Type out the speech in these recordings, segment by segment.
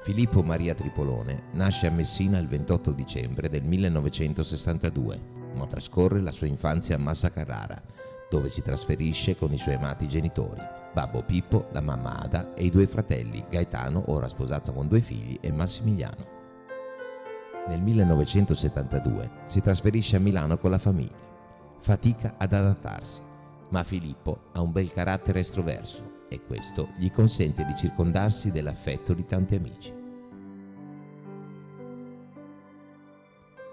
Filippo Maria Tripolone nasce a Messina il 28 dicembre del 1962, ma trascorre la sua infanzia a Massa Carrara, dove si trasferisce con i suoi amati genitori, Babbo Pippo, la mamma Ada e i due fratelli, Gaetano, ora sposato con due figli, e Massimiliano. Nel 1972 si trasferisce a Milano con la famiglia. Fatica ad adattarsi, ma Filippo ha un bel carattere estroverso e questo gli consente di circondarsi dell'affetto di tanti amici.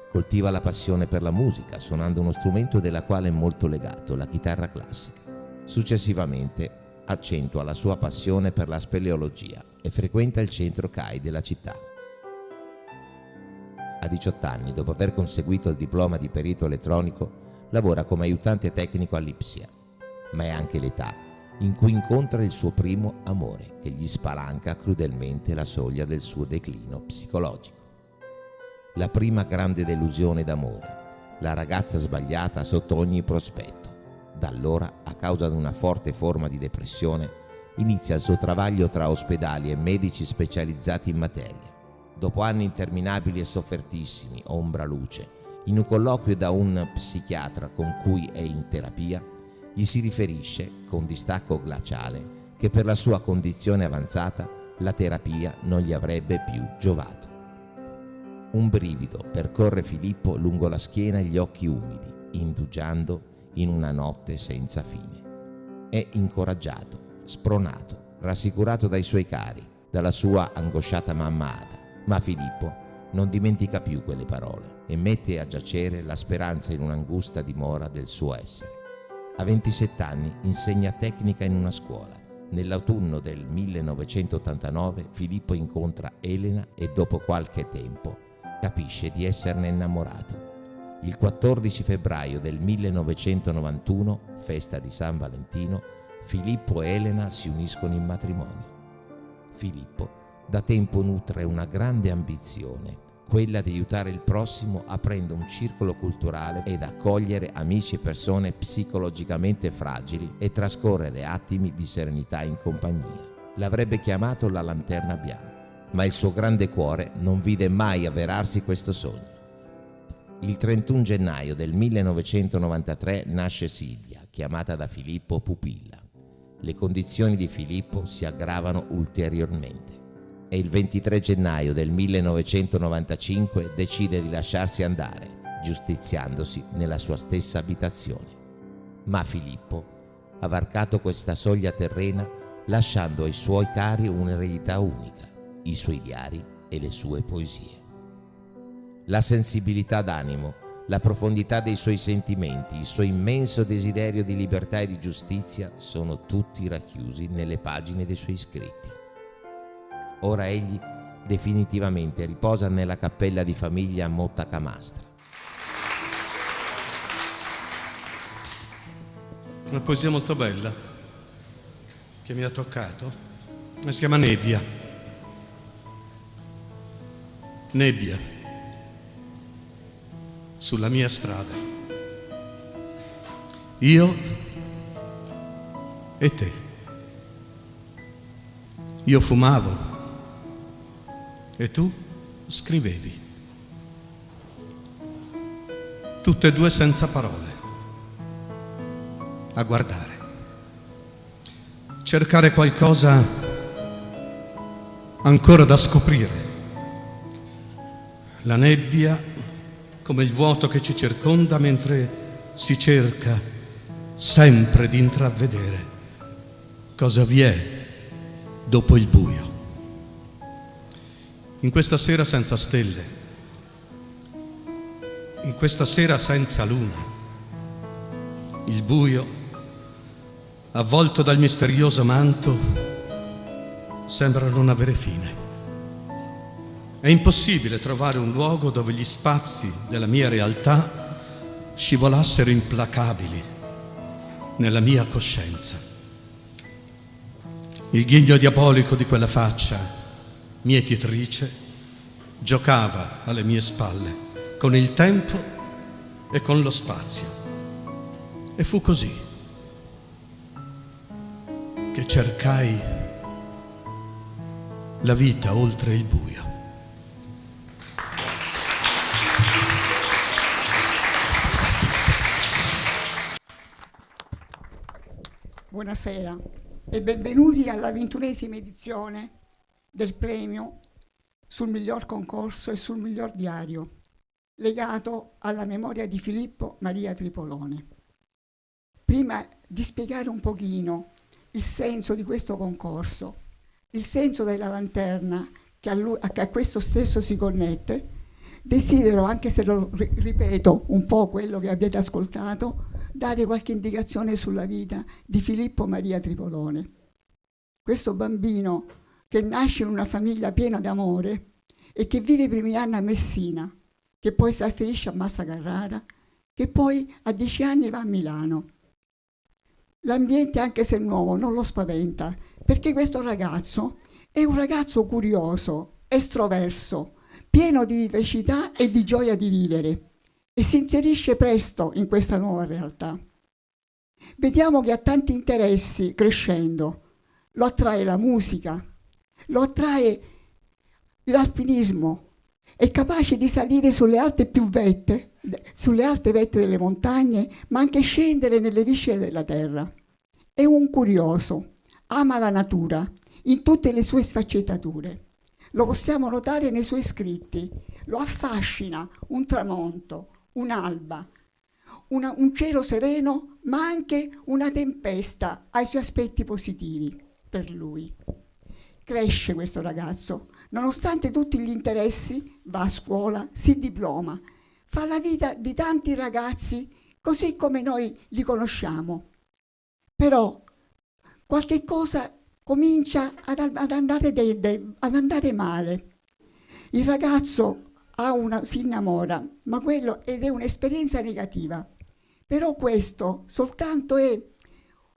Coltiva la passione per la musica, suonando uno strumento della quale è molto legato, la chitarra classica. Successivamente accentua la sua passione per la speleologia e frequenta il centro CAI della città. A 18 anni, dopo aver conseguito il diploma di perito elettronico, lavora come aiutante tecnico all'Ipsia, ma è anche l'età in cui incontra il suo primo amore che gli spalanca crudelmente la soglia del suo declino psicologico. La prima grande delusione d'amore, la ragazza sbagliata sotto ogni prospetto. Da allora, a causa di una forte forma di depressione, inizia il suo travaglio tra ospedali e medici specializzati in materia. Dopo anni interminabili e soffertissimi, ombra luce, in un colloquio da un psichiatra con cui è in terapia, gli si riferisce, con distacco glaciale, che per la sua condizione avanzata la terapia non gli avrebbe più giovato. Un brivido percorre Filippo lungo la schiena e gli occhi umidi, indugiando in una notte senza fine. È incoraggiato, spronato, rassicurato dai suoi cari, dalla sua angosciata mamma Ada, ma Filippo non dimentica più quelle parole e mette a giacere la speranza in un'angusta dimora del suo essere. A 27 anni insegna tecnica in una scuola. Nell'autunno del 1989 Filippo incontra Elena e dopo qualche tempo capisce di esserne innamorato. Il 14 febbraio del 1991, festa di San Valentino, Filippo e Elena si uniscono in matrimonio. Filippo da tempo nutre una grande ambizione, quella di aiutare il prossimo aprendo un circolo culturale ed accogliere amici e persone psicologicamente fragili e trascorrere attimi di serenità in compagnia. L'avrebbe chiamato la lanterna bianca, ma il suo grande cuore non vide mai avverarsi questo sogno. Il 31 gennaio del 1993 nasce Silvia, chiamata da Filippo Pupilla. Le condizioni di Filippo si aggravano ulteriormente e il 23 gennaio del 1995 decide di lasciarsi andare, giustiziandosi nella sua stessa abitazione. Ma Filippo ha varcato questa soglia terrena lasciando ai suoi cari un'eredità unica, i suoi diari e le sue poesie. La sensibilità d'animo, la profondità dei suoi sentimenti, il suo immenso desiderio di libertà e di giustizia sono tutti racchiusi nelle pagine dei suoi scritti. Ora egli definitivamente riposa nella cappella di famiglia a Motta Camastra. Una poesia molto bella che mi ha toccato. Si chiama Nebbia. Nebbia sulla mia strada. Io e te. Io fumavo e tu scrivevi. Tutte e due senza parole, a guardare, cercare qualcosa ancora da scoprire. La nebbia come il vuoto che ci circonda mentre si cerca sempre di intravedere cosa vi è dopo il buio in questa sera senza stelle, in questa sera senza luna, il buio, avvolto dal misterioso manto, sembra non avere fine. È impossibile trovare un luogo dove gli spazi della mia realtà scivolassero implacabili nella mia coscienza. Il ghigno diabolico di quella faccia mietitrice, giocava alle mie spalle con il tempo e con lo spazio. E fu così che cercai la vita oltre il buio. Buonasera e benvenuti alla ventunesima edizione del premio sul miglior concorso e sul miglior diario legato alla memoria di Filippo Maria Tripolone. Prima di spiegare un pochino il senso di questo concorso, il senso della lanterna che a, lui, a questo stesso si connette, desidero, anche se lo ripeto un po' quello che avete ascoltato, dare qualche indicazione sulla vita di Filippo Maria Tripolone. Questo bambino che nasce in una famiglia piena d'amore e che vive i primi anni a Messina, che poi si trasferisce a Massa Carrara, che poi a dieci anni va a Milano. L'ambiente, anche se nuovo, non lo spaventa, perché questo ragazzo è un ragazzo curioso, estroverso, pieno di vivacità e di gioia di vivere e si inserisce presto in questa nuova realtà. Vediamo che ha tanti interessi crescendo. Lo attrae la musica, lo attrae l'alpinismo, è capace di salire sulle alte più vette, sulle alte vette delle montagne, ma anche scendere nelle viscere della terra. È un curioso, ama la natura in tutte le sue sfaccettature. Lo possiamo notare nei suoi scritti. Lo affascina un tramonto, un'alba, una, un cielo sereno, ma anche una tempesta ai suoi aspetti positivi per lui. Cresce questo ragazzo, nonostante tutti gli interessi, va a scuola, si diploma, fa la vita di tanti ragazzi così come noi li conosciamo. Però qualche cosa comincia ad, ad, andare, de, de, ad andare male. Il ragazzo una, si innamora, ma quello ed è un'esperienza negativa. Però questo soltanto è,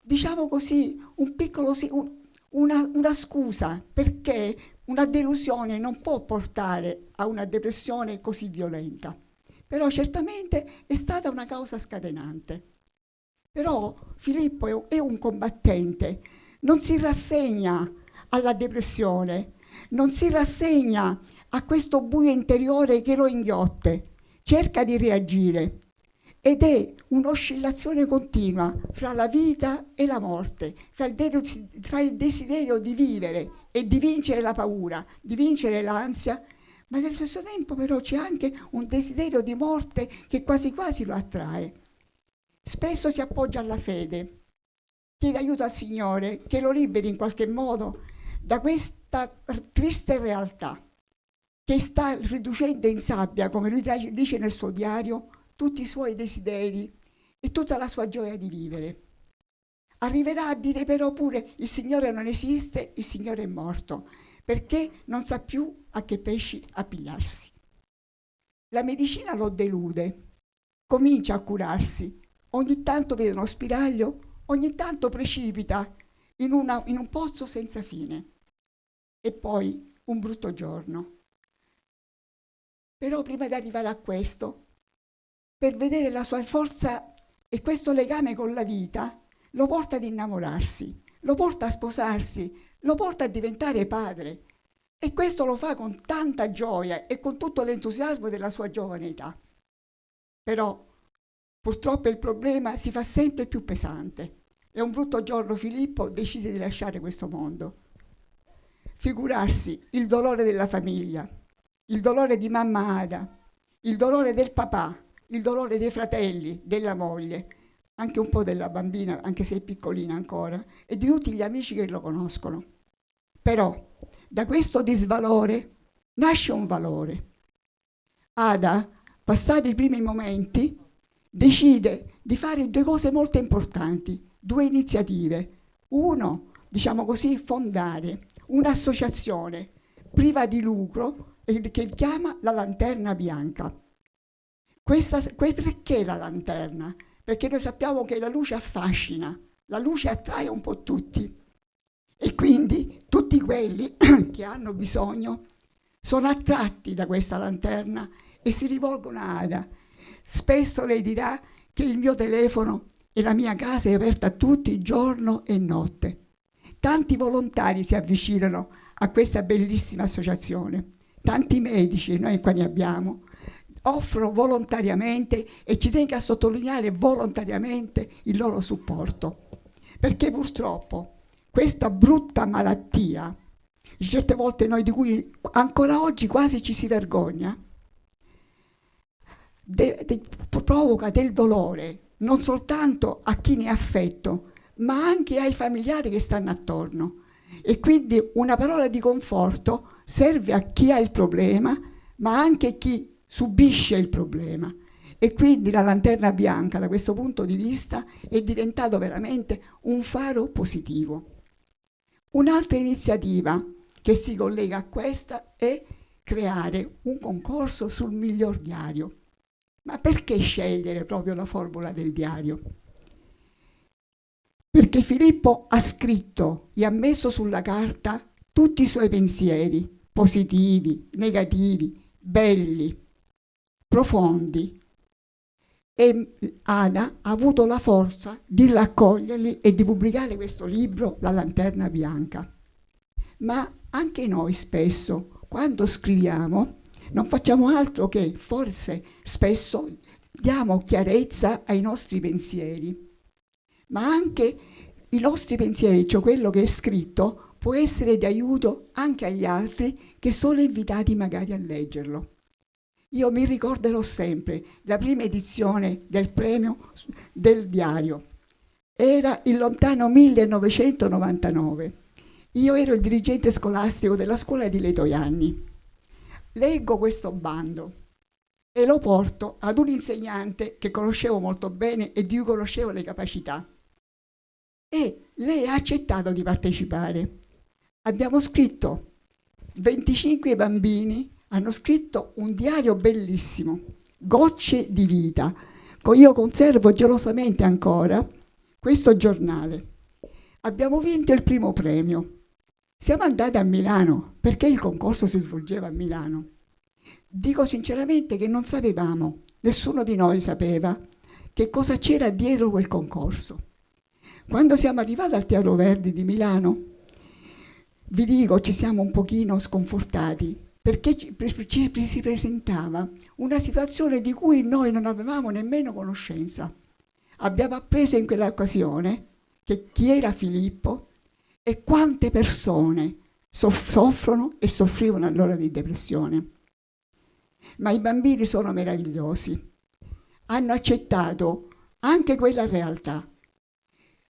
diciamo così, un piccolo, un, una, una scusa perché una delusione non può portare a una depressione così violenta. Però certamente è stata una causa scatenante. Però Filippo è un combattente, non si rassegna alla depressione, non si rassegna a questo buio interiore che lo inghiotte, cerca di reagire ed è un'oscillazione continua fra la vita e la morte, fra il, desiderio di vivere e di vincere la paura, di vincere l'ansia, ma nello stesso tempo però c'è anche un desiderio di morte che quasi quasi lo attrae. Spesso si appoggia alla fede, chiede aiuto al Signore che lo liberi in qualche modo da questa triste realtà che sta riducendo in sabbia, come lui dice nel suo diario, tutti i suoi desideri e tutta la sua gioia di vivere. Arriverà a dire però pure il Signore non esiste, il Signore è morto, perché non sa più a che pesci appigliarsi. La medicina lo delude, comincia a curarsi, ogni tanto vede uno spiraglio, ogni tanto precipita in, una, in un pozzo senza fine. E poi un brutto giorno però prima di arrivare a questo, per vedere la sua forza e questo legame con la vita, lo porta ad innamorarsi, lo porta a sposarsi, lo porta a diventare padre. E questo lo fa con tanta gioia e con tutto l'entusiasmo della sua giovane età. Però purtroppo il problema si fa sempre più pesante e un brutto giorno Filippo decise di lasciare questo mondo. Figurarsi il dolore della famiglia, il dolore di mamma Ada, il dolore del papà, il dolore dei fratelli, della moglie, anche un po' della bambina, anche se è piccolina ancora, e di tutti gli amici che lo conoscono. Però da questo disvalore nasce un valore. Ada, passati i primi momenti, decide di fare due cose molto importanti, due iniziative. Uno, diciamo così, fondare un'associazione priva di lucro che chiama la lanterna bianca. Questa, perché la lanterna? Perché noi sappiamo che la luce affascina, la luce attrae un po' tutti e quindi tutti quelli che hanno bisogno sono attratti da questa lanterna e si rivolgono a Ada. Spesso lei dirà che il mio telefono e la mia casa è aperta a tutti giorno e notte. tanti volontari si avvicinano a questa bellissima associazione, tanti medici, noi qua ne abbiamo, offrono volontariamente e ci tengo a sottolineare volontariamente il loro supporto, perché purtroppo questa brutta malattia, certe volte noi di cui ancora oggi quasi ci si vergogna, de, de, provoca del dolore non soltanto a chi ne è affetto, ma anche ai familiari che stanno attorno. E quindi una parola di conforto serve a chi ha il problema, ma anche a chi subisce il problema. E quindi la lanterna bianca, da questo punto di vista, è diventato veramente un faro positivo. Un'altra iniziativa che si collega a questa è creare un concorso sul miglior diario. Ma perché scegliere proprio la formula del diario? Perché Filippo ha scritto e ha messo sulla carta tutti i suoi pensieri, positivi, negativi, belli, profondi. E Ada ha avuto la forza di raccoglierli e di pubblicare questo libro, La lanterna bianca. Ma anche noi spesso, quando scriviamo, non facciamo altro che forse spesso diamo chiarezza ai nostri pensieri, ma anche i nostri pensieri, cioè quello che è scritto, può essere di aiuto anche agli altri che sono invitati magari a leggerlo. Io mi ricorderò sempre la prima edizione del premio del diario. Era il lontano 1999. Io ero il dirigente scolastico della scuola di Letoianni. Leggo questo bando e lo porto ad un insegnante che conoscevo molto bene e di cui conoscevo le capacità. E lei ha accettato di partecipare. Abbiamo scritto 25 bambini hanno scritto un diario bellissimo, Gocce di vita. Io conservo gelosamente ancora questo giornale. Abbiamo vinto il primo premio. Siamo andati a Milano perché il concorso si svolgeva a Milano. Dico sinceramente che non sapevamo, nessuno di noi sapeva che cosa c'era dietro quel concorso. Quando siamo arrivati al Teatro Verdi di Milano, vi dico, ci siamo un pochino sconfortati perché ci, ci, si presentava una situazione di cui noi non avevamo nemmeno conoscenza. Abbiamo appreso in quell'occasione che chi era Filippo e quante persone soffrono e soffrivano allora di depressione. Ma i bambini sono meravigliosi, hanno accettato anche quella realtà,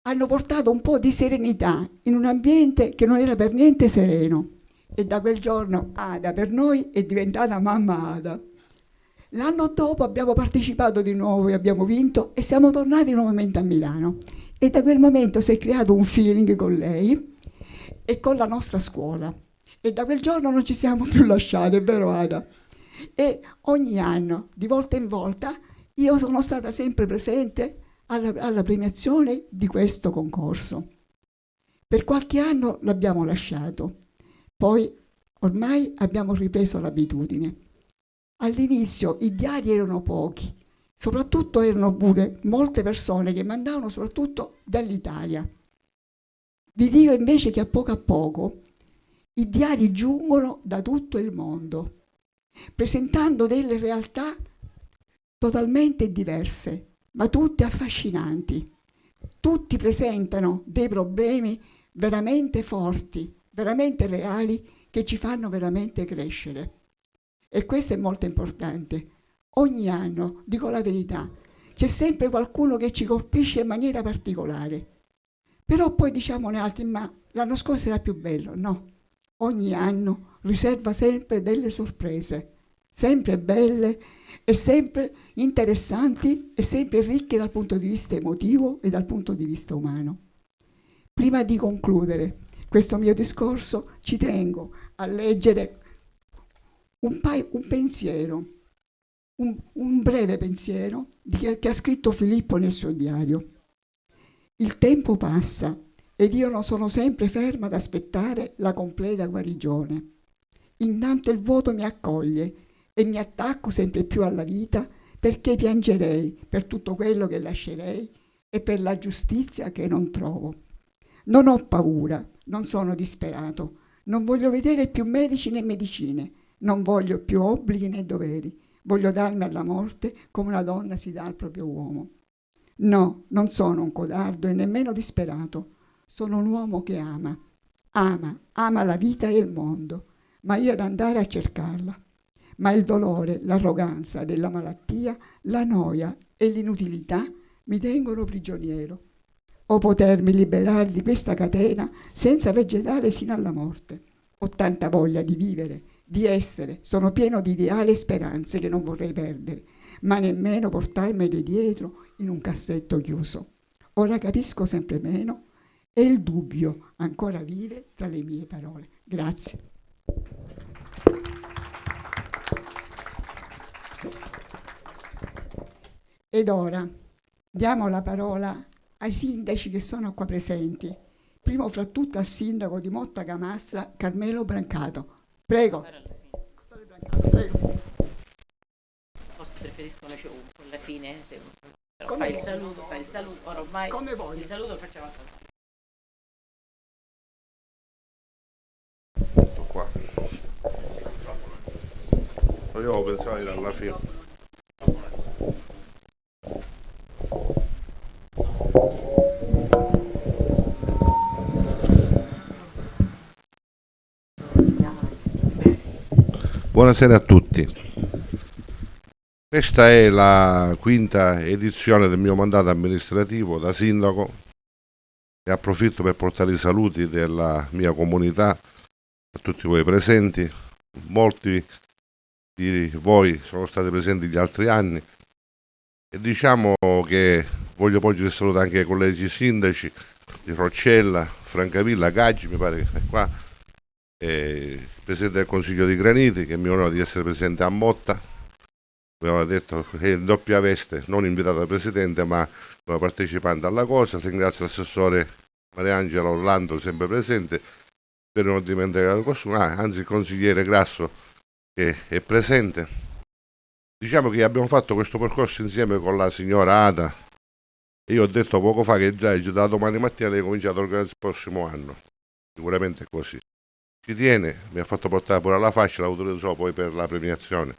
hanno portato un po' di serenità in un ambiente che non era per niente sereno e da quel giorno Ada per noi è diventata mamma Ada. L'anno dopo abbiamo partecipato di nuovo e abbiamo vinto e siamo tornati nuovamente a Milano e da quel momento si è creato un feeling con lei e con la nostra scuola e da quel giorno non ci siamo più lasciati, è vero Ada? E ogni anno, di volta in volta, io sono stata sempre presente alla, alla premiazione di questo concorso. Per qualche anno l'abbiamo lasciato poi ormai abbiamo ripreso l'abitudine. All'inizio i diari erano pochi, soprattutto erano pure molte persone che mandavano soprattutto dall'Italia. Vi dico invece che a poco a poco i diari giungono da tutto il mondo, presentando delle realtà totalmente diverse, ma tutte affascinanti. Tutti presentano dei problemi veramente forti, veramente reali che ci fanno veramente crescere. E questo è molto importante. Ogni anno, dico la verità, c'è sempre qualcuno che ci colpisce in maniera particolare. Però poi diciamone altri, ma l'anno scorso era più bello. No, ogni anno riserva sempre delle sorprese, sempre belle e sempre interessanti e sempre ricche dal punto di vista emotivo e dal punto di vista umano. Prima di concludere, questo mio discorso ci tengo a leggere un, un pensiero, un, un, breve pensiero che, che ha scritto Filippo nel suo diario. Il tempo passa ed io non sono sempre ferma ad aspettare la completa guarigione. Intanto il vuoto mi accoglie e mi attacco sempre più alla vita perché piangerei per tutto quello che lascerei e per la giustizia che non trovo. Non ho paura, non sono disperato. Non voglio vedere più medici né medicine. Non voglio più obblighi né doveri. Voglio darmi alla morte come una donna si dà al proprio uomo. No, non sono un codardo e nemmeno disperato. Sono un uomo che ama. Ama, ama la vita e il mondo, ma io ad andare a cercarla. Ma il dolore, l'arroganza della malattia, la noia e l'inutilità mi tengono prigioniero. O potermi liberare di questa catena senza vegetare sino alla morte. Ho tanta voglia di vivere, di essere, sono pieno di ideali e speranze che non vorrei perdere, ma nemmeno portarmele dietro in un cassetto chiuso. Ora capisco sempre meno e il dubbio ancora vive tra le mie parole. Grazie. Ed ora diamo la parola ai sindaci che sono qua presenti. Primo fra tutto al sindaco di Motta Camastra, Carmelo Brancato. Prego. Prego. Forse preferiscono show alla fine, se, però Come fai il saluto, fai il saluto, ormai Come vuoi. il saluto lo facciamo Tutto qua. Io pensavo di alla fine. Buonasera a tutti. Questa è la quinta edizione del mio mandato amministrativo da sindaco e approfitto per portare i saluti della mia comunità a tutti voi presenti. Molti di voi sono stati presenti gli altri anni e diciamo che voglio poi salutare anche i colleghi sindaci di Roccella, Francavilla, Gaggi, mi pare che è qua, e il Presidente del Consiglio di Graniti che mi onora di essere presente a Motta, come aveva detto è in doppia veste, non invitato dal Presidente ma come partecipante alla cosa, ringrazio l'assessore Mariangela Orlando sempre presente per non dimenticare qualcuno, ah, anzi il consigliere Grasso che è presente. Diciamo che abbiamo fatto questo percorso insieme con la signora Ada io ho detto poco fa che già da domani mattina lei comincia ad organizzare il prossimo anno, sicuramente è così. Ci tiene, mi ha fatto portare pure la fascia, la utilizzo poi per la premiazione.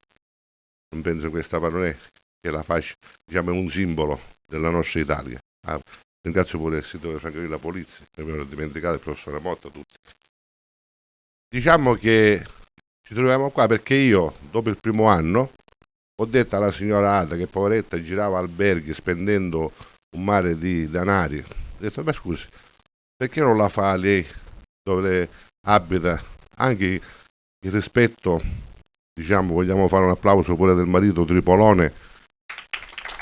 Non penso che questa è che la fascia diciamo, è un simbolo della nostra Italia. Ah, ringrazio pure il sito Francavilla Polizia, mi ero dimenticato il professore Motta, tutti. Diciamo che ci troviamo qua perché io, dopo il primo anno, ho detto alla signora Ada che poveretta girava alberghi spendendo un mare di danari. Ho detto, ma scusi, perché non la fa lei dove abita? Anche il rispetto, diciamo, vogliamo fare un applauso pure del marito Tripolone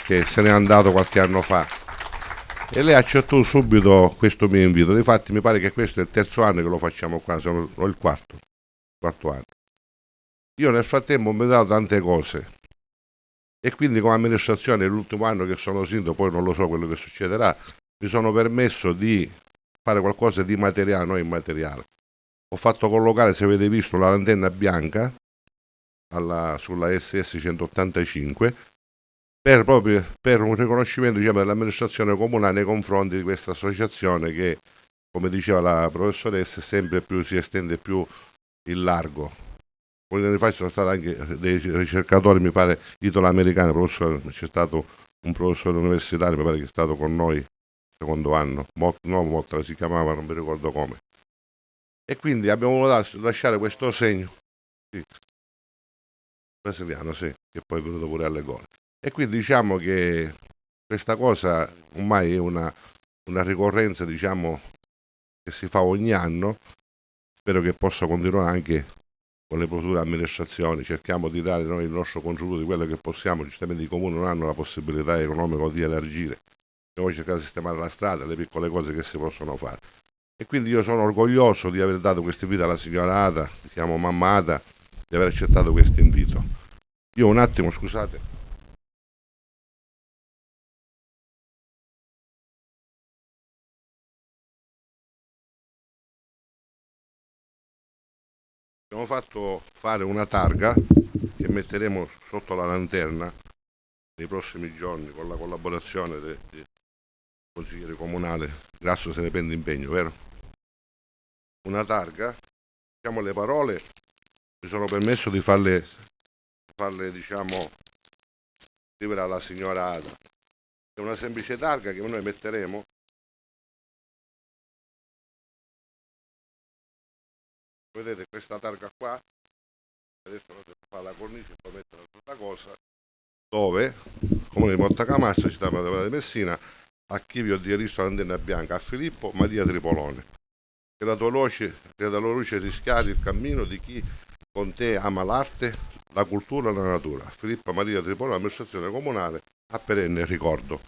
che se n'è andato qualche anno fa. E lei accettò subito questo mio invito. Difatti mi pare che questo è il terzo anno che lo facciamo qua, o il quarto, quarto anno. Io nel frattempo ho dato tante cose e quindi come amministrazione l'ultimo anno che sono sindaco, poi non lo so quello che succederà, mi sono permesso di fare qualcosa di materiale, non immateriale. Ho fatto collocare, se avete visto, la lanterna bianca alla- sulla SS 185 per, proprio, per un riconoscimento diciamo, dell'amministrazione comunale nei confronti di questa associazione che, come diceva la professoressa, sempre più si estende più in largo. Alcuni anni fa ci sono stati anche dei ricercatori, mi pare, italo-americani, professore- c'è stato un professore universitario, mi pare che è stato con noi secondo anno, Mo- no Motta si chiamava, non mi ricordo come. E quindi abbiamo voluto las- lasciare questo segno, sì, brasiliano, sì, che poi è venuto pure alle gole. E quindi diciamo che questa cosa ormai è una, una ricorrenza, diciamo, che si fa ogni anno, spero che possa continuare anche con le future amministrazioni, cerchiamo di dare noi il nostro contributo di quello che possiamo, giustamente i comuni non hanno la possibilità economica di elargire, noi cercare di sistemare la strada, le piccole cose che si possono fare. E quindi io sono orgoglioso di aver dato questo invito alla signora Ada, chiamo mamma Ada, di aver accettato questo invito. Io un attimo, scusate. Abbiamo fatto fare una targa che metteremo sotto la lanterna nei prossimi giorni con la collaborazione del consigliere comunale. Grasso se ne prende impegno, vero? una targa, diciamo le parole, mi sono permesso di farle, farle diciamo, scrivere alla signora Ada. È una semplice targa che noi metteremo vedete questa targa qua adesso non si fa la cornice poi mettere un'altra cosa dove comune di Montacamassa città di Messina archivio di Aristo Antenna Bianca a Filippo Maria Tripolone che la tua luce, che la tua luce rischiari il cammino di chi con te ama l'arte, la cultura e la natura. Filippo Maria Tripolone, amministrazione comunale, a perenne ricordo.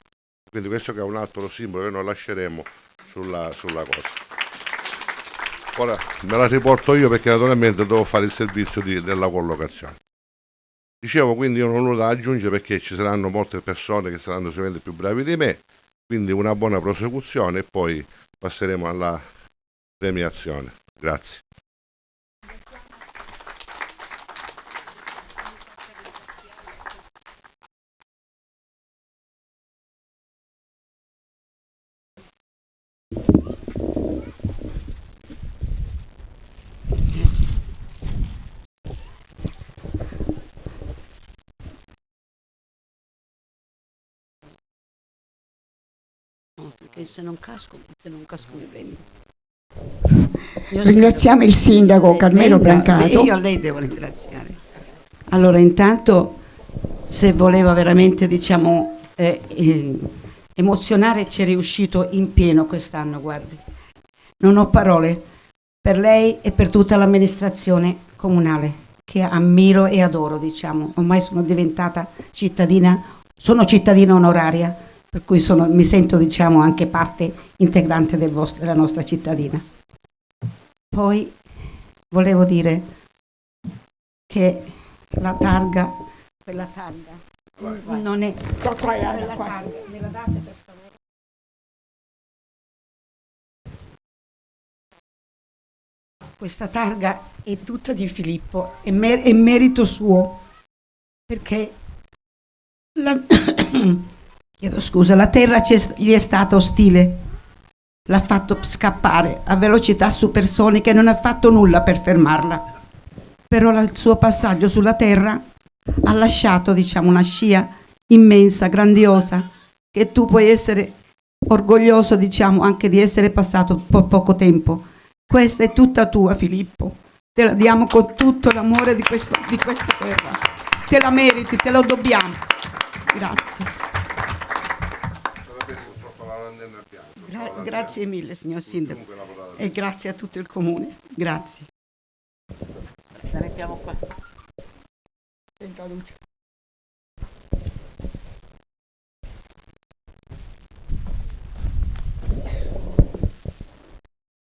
Quindi questo che è un altro simbolo che noi lasceremo sulla, sulla cosa. Ora me la riporto io perché naturalmente devo fare il servizio di, della collocazione. Dicevo quindi io non ho nulla da aggiungere perché ci saranno molte persone che saranno sicuramente più bravi di me, quindi una buona prosecuzione e poi passeremo alla premiazione. Grazie. Perché se non casco, se non casco mi prendo. Ringraziamo il sindaco Carmelo Venga, Brancato. Io a lei devo ringraziare. Allora, intanto, se voleva veramente, diciamo, eh, eh, emozionare, ci è riuscito in pieno quest'anno, guardi. Non ho parole per lei e per tutta l'amministrazione comunale, che ammiro e adoro, diciamo. Ormai sono diventata cittadina, sono cittadina onoraria, per cui sono- mi sento, diciamo, anche parte integrante del vostro- della nostra cittadina. Poi volevo dire che la targa, quella targa, non è... Qua, qua, Ada, quella qua. targa, me la date per favore? Questa targa è tutta di Filippo, è, mer- è merito suo, perché la, chiedo scusa, la terra gli è stata ostile, l'ha fatto scappare a velocità supersonica e non ha fatto nulla per fermarla. Però il suo passaggio sulla terra ha lasciato, diciamo, una scia immensa, grandiosa, che tu puoi essere orgoglioso, diciamo, anche di essere passato po- poco tempo. Questa è tutta tua, Filippo. Te la diamo con tutto l'amore di, di questa terra. Te la meriti, te lo dobbiamo. Grazie. Gra- grazie mille, signor Sindaco. E grazie a tutto il comune. Grazie. La mettiamo qua. Senta luce.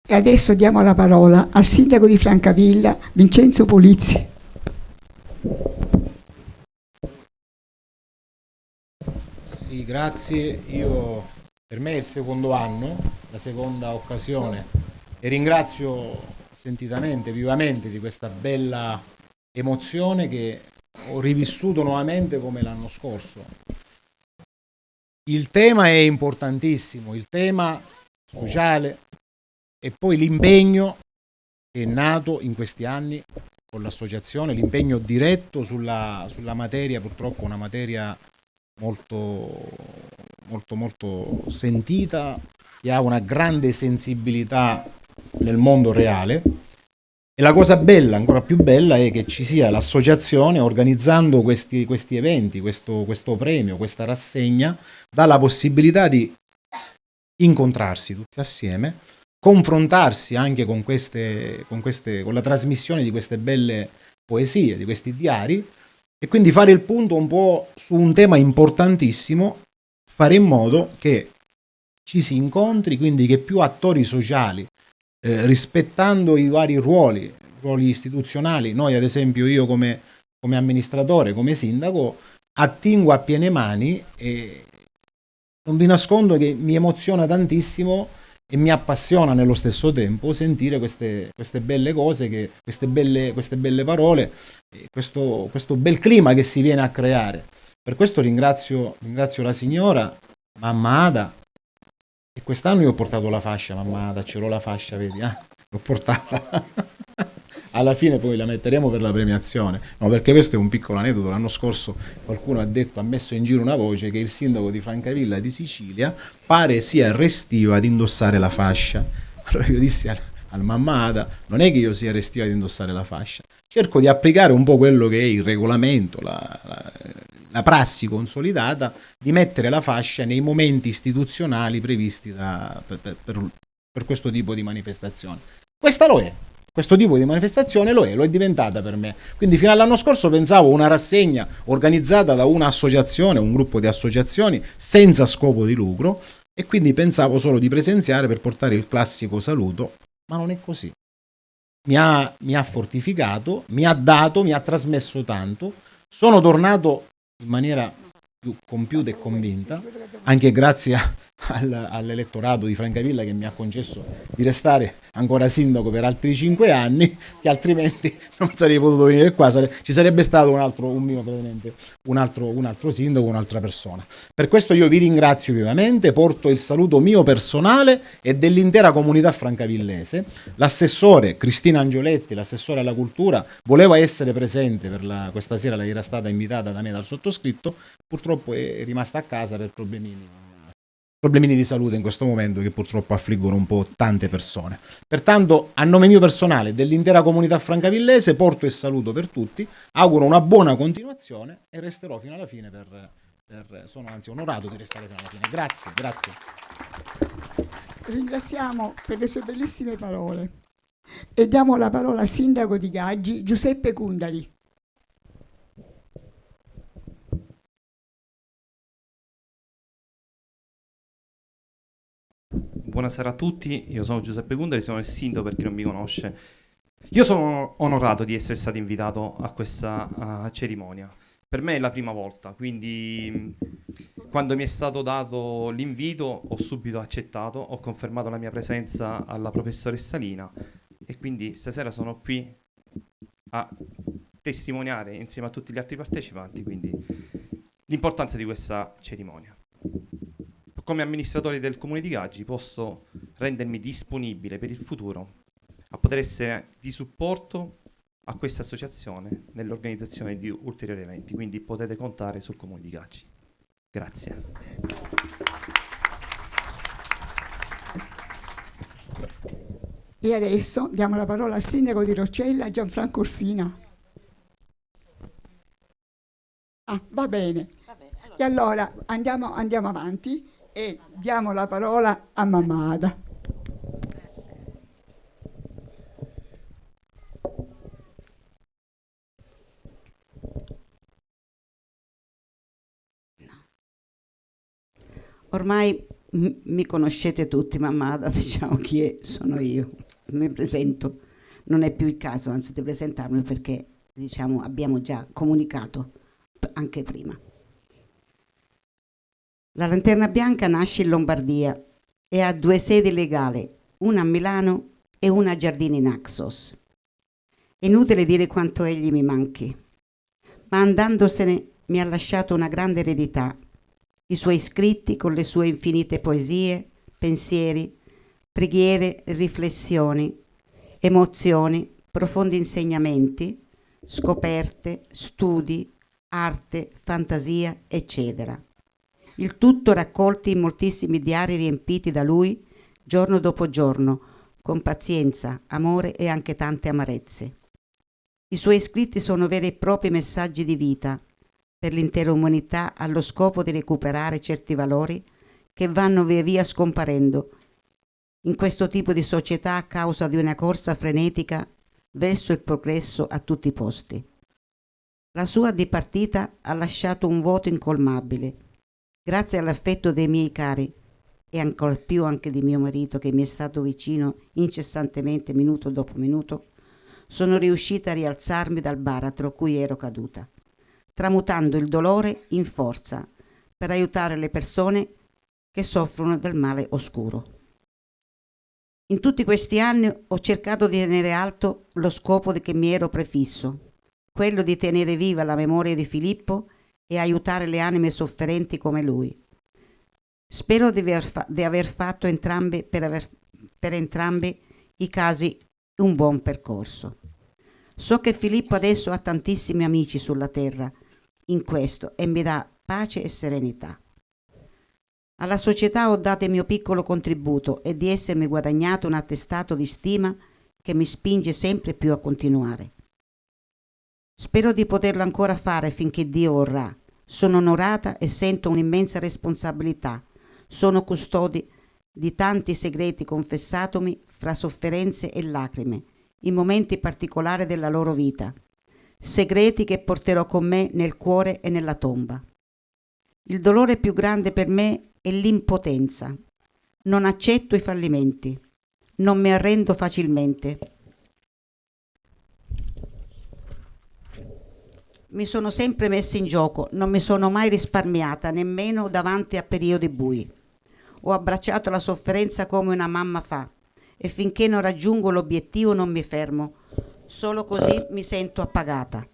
E adesso diamo la parola al sindaco di Francavilla, Vincenzo Polizzi. Sì, grazie. Io, per me è il secondo anno, la seconda occasione e ringrazio sentitamente, vivamente di questa bella emozione che ho rivissuto nuovamente come l'anno scorso. Il tema è importantissimo, il tema sociale e poi l'impegno che è nato in questi anni con l'associazione, l'impegno diretto sulla, sulla materia, purtroppo una materia molto, molto, molto sentita, che ha una grande sensibilità nel mondo reale. E la cosa bella, ancora più bella, è che ci sia l'associazione organizzando questi, questi eventi, questo, questo premio, questa rassegna, dà la possibilità di incontrarsi tutti assieme, confrontarsi anche con, queste, con, queste, con la trasmissione di queste belle poesie, di questi diari, e quindi fare il punto un po' su un tema importantissimo, fare in modo che ci si incontri, quindi che più attori sociali, eh, rispettando i vari ruoli, ruoli istituzionali, noi ad esempio io come, come amministratore, come sindaco, attingo a piene mani e non vi nascondo che mi emoziona tantissimo e mi appassiona nello stesso tempo sentire queste, queste belle cose, che, queste, belle, queste belle parole, questo, questo bel clima che si viene a creare. Per questo ringrazio, ringrazio la signora, mamma Ada, e quest'anno io ho portato la fascia, mamma Ada, ce l'ho la fascia, vedi? eh? l'ho portata. Alla fine poi la metteremo per la premiazione. No, perché questo è un piccolo aneddoto. L'anno scorso qualcuno ha detto, ha messo in giro una voce che il sindaco di Francavilla di Sicilia pare sia restivo ad indossare la fascia. Allora io dissi al, al mamma Ada, non è che io sia restivo ad indossare la fascia, cerco di applicare un po' quello che è il regolamento, la, la, la prassi consolidata di mettere la fascia nei momenti istituzionali previsti da, per, per, per questo tipo di manifestazione. Questa lo è, questo tipo di manifestazione lo è, lo è diventata per me. Quindi fino all'anno scorso pensavo una rassegna organizzata da un'associazione, un gruppo di associazioni senza scopo di lucro e quindi pensavo solo di presenziare per portare il classico saluto, ma non è così. Mi ha, mi ha fortificato, mi ha dato, mi ha trasmesso tanto. Sono tornato in maniera più compiuta e convinta, anche grazie al, all'elettorato di Francavilla che mi ha concesso di restare ancora sindaco per altri cinque anni, che altrimenti non sarei potuto venire qua, sare, ci sarebbe stato un altro, un, mio, un, altro, un altro sindaco, un'altra persona. Per questo io vi ringrazio vivamente, porto il saluto mio personale e dell'intera comunità francavillese. L'assessore Cristina Angioletti, l'assessore alla cultura, voleva essere presente per la, questa sera, lei era stata invitata da me dal sottoscritto, purtroppo è rimasta a casa per problemini problemini di salute in questo momento che purtroppo affliggono un po' tante persone. Pertanto, a nome mio personale e dell'intera comunità francavillese, porto e saluto per tutti, auguro una buona continuazione e resterò fino alla fine per, per sono anzi onorato di restare fino alla fine. Grazie, grazie. Ringraziamo per le sue bellissime parole e diamo la parola al sindaco di Gaggi, Giuseppe Cundari. Buonasera a tutti, io sono Giuseppe Gundari, sono il sindaco per chi non mi conosce. Io sono onorato di essere stato invitato a questa uh, cerimonia. Per me è la prima volta, quindi quando mi è stato dato l'invito ho subito accettato, ho confermato la mia presenza alla professoressa Lina e quindi stasera sono qui a testimoniare insieme a tutti gli altri partecipanti l'importanza di questa cerimonia come amministratore del comune di Gaggi posso rendermi disponibile per il futuro a poter essere di supporto a questa associazione nell'organizzazione di ulteriori eventi, quindi potete contare sul comune di Gaggi. Grazie. E adesso diamo la parola al sindaco di Roccella, Gianfranco Orsina. Ah, va bene. Va bene allora. E allora andiamo, andiamo avanti e diamo la parola a Mamada. Ormai mi conoscete tutti, Mamada, diciamo chi è, sono io, mi presento. Non è più il caso, anzi, di presentarmi perché diciamo, abbiamo già comunicato anche prima. La Lanterna Bianca nasce in Lombardia e ha due sedi legali, una a Milano e una a Giardini Naxos. È inutile dire quanto egli mi manchi, ma andandosene mi ha lasciato una grande eredità, i suoi scritti con le sue infinite poesie, pensieri, preghiere, riflessioni, emozioni, profondi insegnamenti, scoperte, studi, arte, fantasia, eccetera il tutto raccolti in moltissimi diari riempiti da lui giorno dopo giorno, con pazienza, amore e anche tante amarezze. I suoi scritti sono veri e propri messaggi di vita per l'intera umanità allo scopo di recuperare certi valori che vanno via via scomparendo in questo tipo di società a causa di una corsa frenetica verso il progresso a tutti i posti. La sua dipartita ha lasciato un vuoto incolmabile Grazie all'affetto dei miei cari e ancora più anche di mio marito che mi è stato vicino incessantemente minuto dopo minuto, sono riuscita a rialzarmi dal baratro cui ero caduta, tramutando il dolore in forza per aiutare le persone che soffrono del male oscuro. In tutti questi anni ho cercato di tenere alto lo scopo che mi ero prefisso, quello di tenere viva la memoria di Filippo e aiutare le anime sofferenti come lui. Spero di aver, fa- di aver fatto entrambi, per, aver, per entrambi i casi un buon percorso. So che Filippo adesso ha tantissimi amici sulla terra in questo e mi dà pace e serenità. Alla società ho dato il mio piccolo contributo e di essermi guadagnato un attestato di stima che mi spinge sempre più a continuare. Spero di poterlo ancora fare finché Dio vorrà. Sono onorata e sento un'immensa responsabilità. Sono custodi di tanti segreti confessatomi fra sofferenze e lacrime, in momenti particolari della loro vita. Segreti che porterò con me nel cuore e nella tomba. Il dolore più grande per me è l'impotenza. Non accetto i fallimenti. Non mi arrendo facilmente. Mi sono sempre messa in gioco, non mi sono mai risparmiata, nemmeno davanti a periodi bui. Ho abbracciato la sofferenza come una mamma fa e finché non raggiungo l'obiettivo non mi fermo. Solo così mi sento appagata.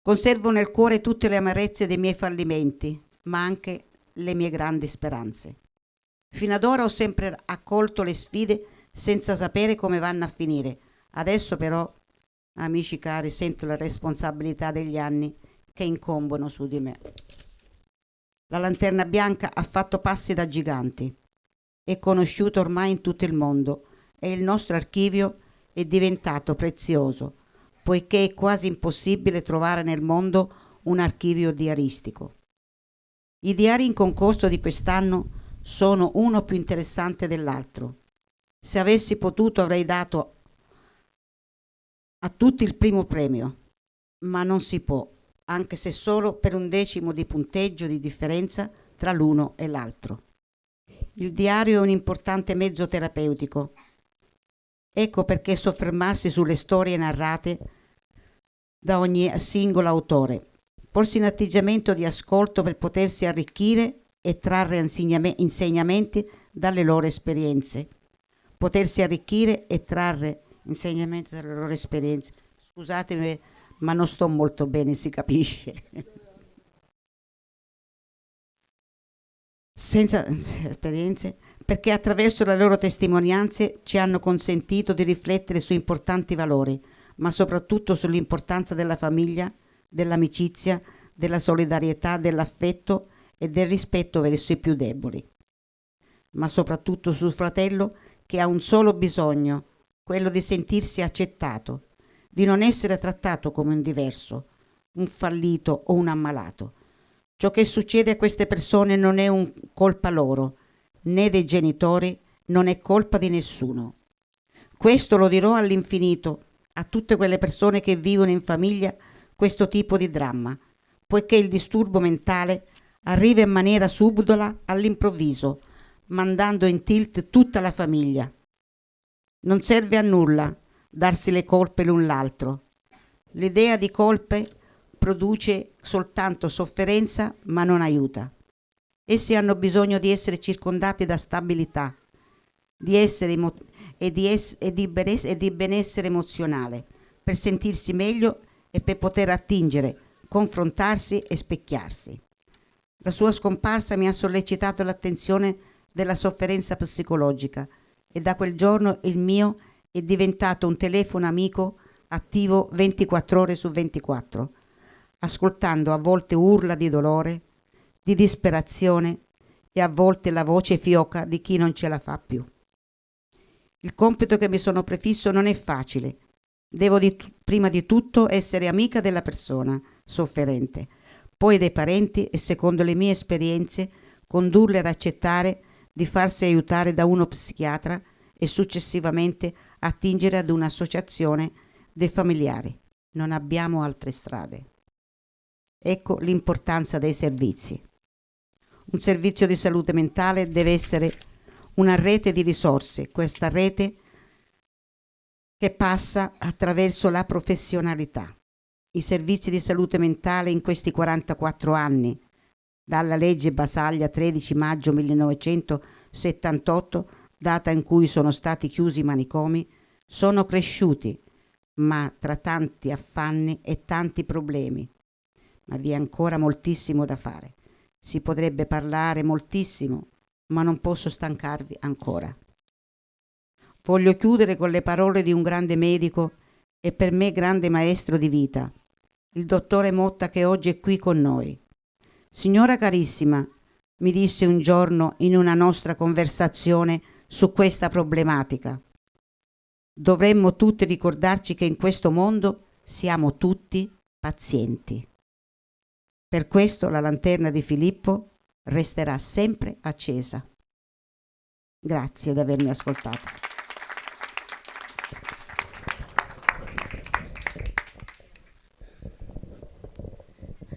Conservo nel cuore tutte le amarezze dei miei fallimenti, ma anche le mie grandi speranze. Fino ad ora ho sempre accolto le sfide senza sapere come vanno a finire. Adesso però, amici cari, sento la responsabilità degli anni che incombono su di me. La lanterna bianca ha fatto passi da giganti. È conosciuto ormai in tutto il mondo e il nostro archivio è diventato prezioso, poiché è quasi impossibile trovare nel mondo un archivio diaristico. I diari in concorso di quest'anno sono uno più interessante dell'altro. Se avessi potuto avrei dato a tutti il primo premio, ma non si può anche se solo per un decimo di punteggio di differenza tra l'uno e l'altro. Il diario è un importante mezzo terapeutico. Ecco perché soffermarsi sulle storie narrate da ogni singolo autore, porsi in atteggiamento di ascolto per potersi arricchire e trarre insegnamenti dalle loro esperienze. Potersi arricchire e trarre insegnamenti dalle loro esperienze. Scusatemi ma non sto molto bene, si capisce. Senza esperienze, perché attraverso le loro testimonianze ci hanno consentito di riflettere su importanti valori, ma soprattutto sull'importanza della famiglia, dell'amicizia, della solidarietà, dell'affetto e del rispetto verso i più deboli. Ma soprattutto sul fratello che ha un solo bisogno, quello di sentirsi accettato, di non essere trattato come un diverso, un fallito o un ammalato. Ciò che succede a queste persone non è un colpa loro, né dei genitori, non è colpa di nessuno. Questo lo dirò all'infinito a tutte quelle persone che vivono in famiglia questo tipo di dramma, poiché il disturbo mentale arriva in maniera subdola all'improvviso, mandando in tilt tutta la famiglia. Non serve a nulla darsi le colpe l'un l'altro. L'idea di colpe produce soltanto sofferenza ma non aiuta. Essi hanno bisogno di essere circondati da stabilità di essere e, di es- e, di e di benessere emozionale per sentirsi meglio e per poter attingere, confrontarsi e specchiarsi. La sua scomparsa mi ha sollecitato l'attenzione della sofferenza psicologica e da quel giorno il mio è diventato un telefono amico attivo 24 ore su 24, ascoltando a volte urla di dolore, di disperazione e a volte la voce fioca di chi non ce la fa più. Il compito che mi sono prefisso non è facile. Devo di prima di tutto essere amica della persona sofferente, poi dei parenti e secondo le mie esperienze condurle ad accettare di farsi aiutare da uno psichiatra e successivamente attingere ad un'associazione dei familiari. Non abbiamo altre strade. Ecco l'importanza dei servizi. Un servizio di salute mentale deve essere una rete di risorse, questa rete che passa attraverso la professionalità. I servizi di salute mentale in questi 44 anni, dalla legge Basaglia 13 maggio 1978, data in cui sono stati chiusi i manicomi, sono cresciuti, ma tra tanti affanni e tanti problemi. Ma vi è ancora moltissimo da fare. Si potrebbe parlare moltissimo, ma non posso stancarvi ancora. Voglio chiudere con le parole di un grande medico e per me grande maestro di vita, il dottore Motta che oggi è qui con noi. Signora carissima, mi disse un giorno in una nostra conversazione su questa problematica. Dovremmo tutti ricordarci che in questo mondo siamo tutti pazienti. Per questo la lanterna di Filippo resterà sempre accesa. Grazie di avermi ascoltato.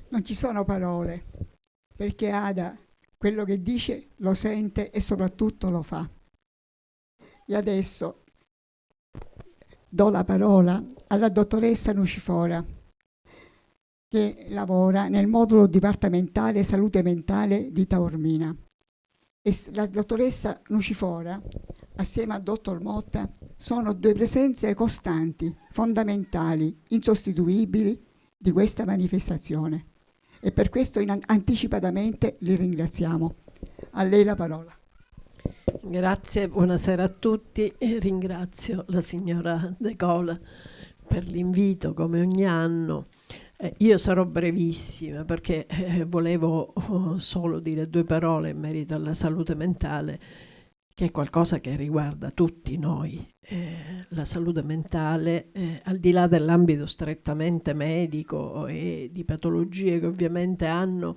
Non ci sono parole, perché Ada quello che dice lo sente e soprattutto lo fa. E adesso do la parola alla dottoressa Nucifora che lavora nel modulo dipartimentale salute mentale di Taormina. E la dottoressa Nucifora, assieme al dottor Motta, sono due presenze costanti, fondamentali, insostituibili di questa manifestazione. E per questo anticipatamente li ringraziamo. A lei la parola. Grazie, buonasera a tutti e ringrazio la signora De Cola per l'invito come ogni anno. Eh, io sarò brevissima perché eh, volevo oh, solo dire due parole in merito alla salute mentale, che è qualcosa che riguarda tutti noi. Eh, la salute mentale, eh, al di là dell'ambito strettamente medico e di patologie che ovviamente hanno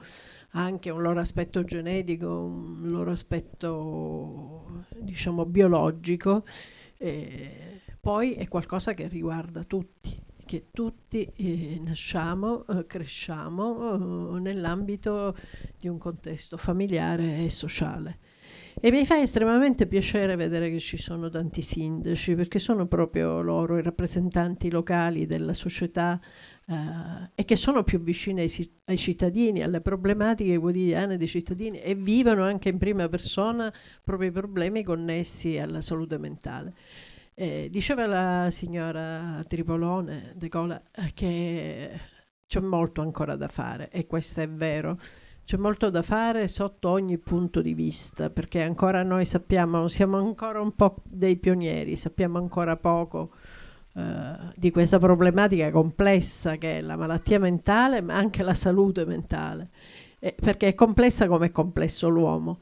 anche un loro aspetto genetico, un loro aspetto diciamo biologico, eh, poi è qualcosa che riguarda tutti, che tutti eh, nasciamo, eh, cresciamo eh, nell'ambito di un contesto familiare e sociale. E mi fa estremamente piacere vedere che ci sono tanti sindaci, perché sono proprio loro i rappresentanti locali della società Uh, e che sono più vicine ai, ai, cittadini, alle problematiche quotidiane dei cittadini e vivono anche in prima persona proprio i problemi connessi alla salute mentale. Eh, diceva la signora Tripolone De Cola eh, che c'è molto ancora da fare e questo è vero. C'è molto da fare sotto ogni punto di vista, perché ancora noi sappiamo, siamo ancora un po' dei pionieri, sappiamo ancora poco eh, di questa problematica complessa che è la malattia mentale, ma anche la salute mentale, eh, perché è complessa come è complesso l'uomo.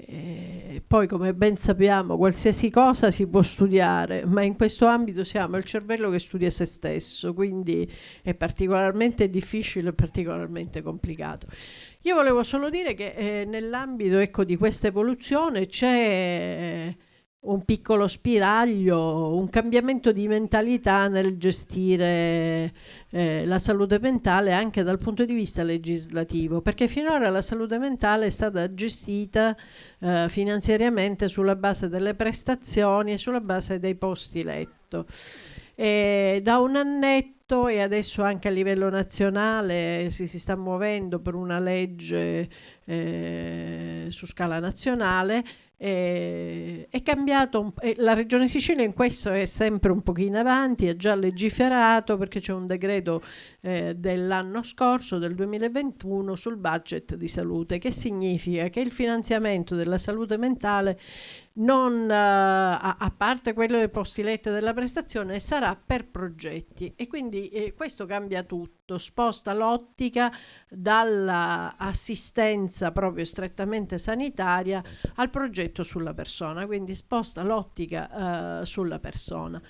E poi, come ben sappiamo, qualsiasi cosa si può studiare, ma in questo ambito siamo il cervello che studia se stesso, quindi è particolarmente difficile e particolarmente complicato. Io volevo solo dire che eh, nell'ambito ecco, di questa evoluzione c'è un piccolo spiraglio, un cambiamento di mentalità nel gestire eh, la salute mentale anche dal punto di vista legislativo, perché finora la salute mentale è stata gestita eh, finanziariamente sulla base delle prestazioni e sulla base dei posti letto. E da un annetto e adesso anche a livello nazionale si, si sta muovendo per una legge eh, su scala nazionale eh, è cambiato, eh, la regione Sicilia in questo è sempre un pochino avanti, ha già legiferato perché c'è un decreto eh, dell'anno scorso, del 2021, sul budget di salute, che significa che il finanziamento della salute mentale non, uh, a, a, parte quello dei posti letti della prestazione, sarà per progetti. E quindi eh, questo cambia tutto, sposta l'ottica dall'assistenza proprio strettamente sanitaria al progetto sulla persona, quindi sposta l'ottica uh, sulla persona.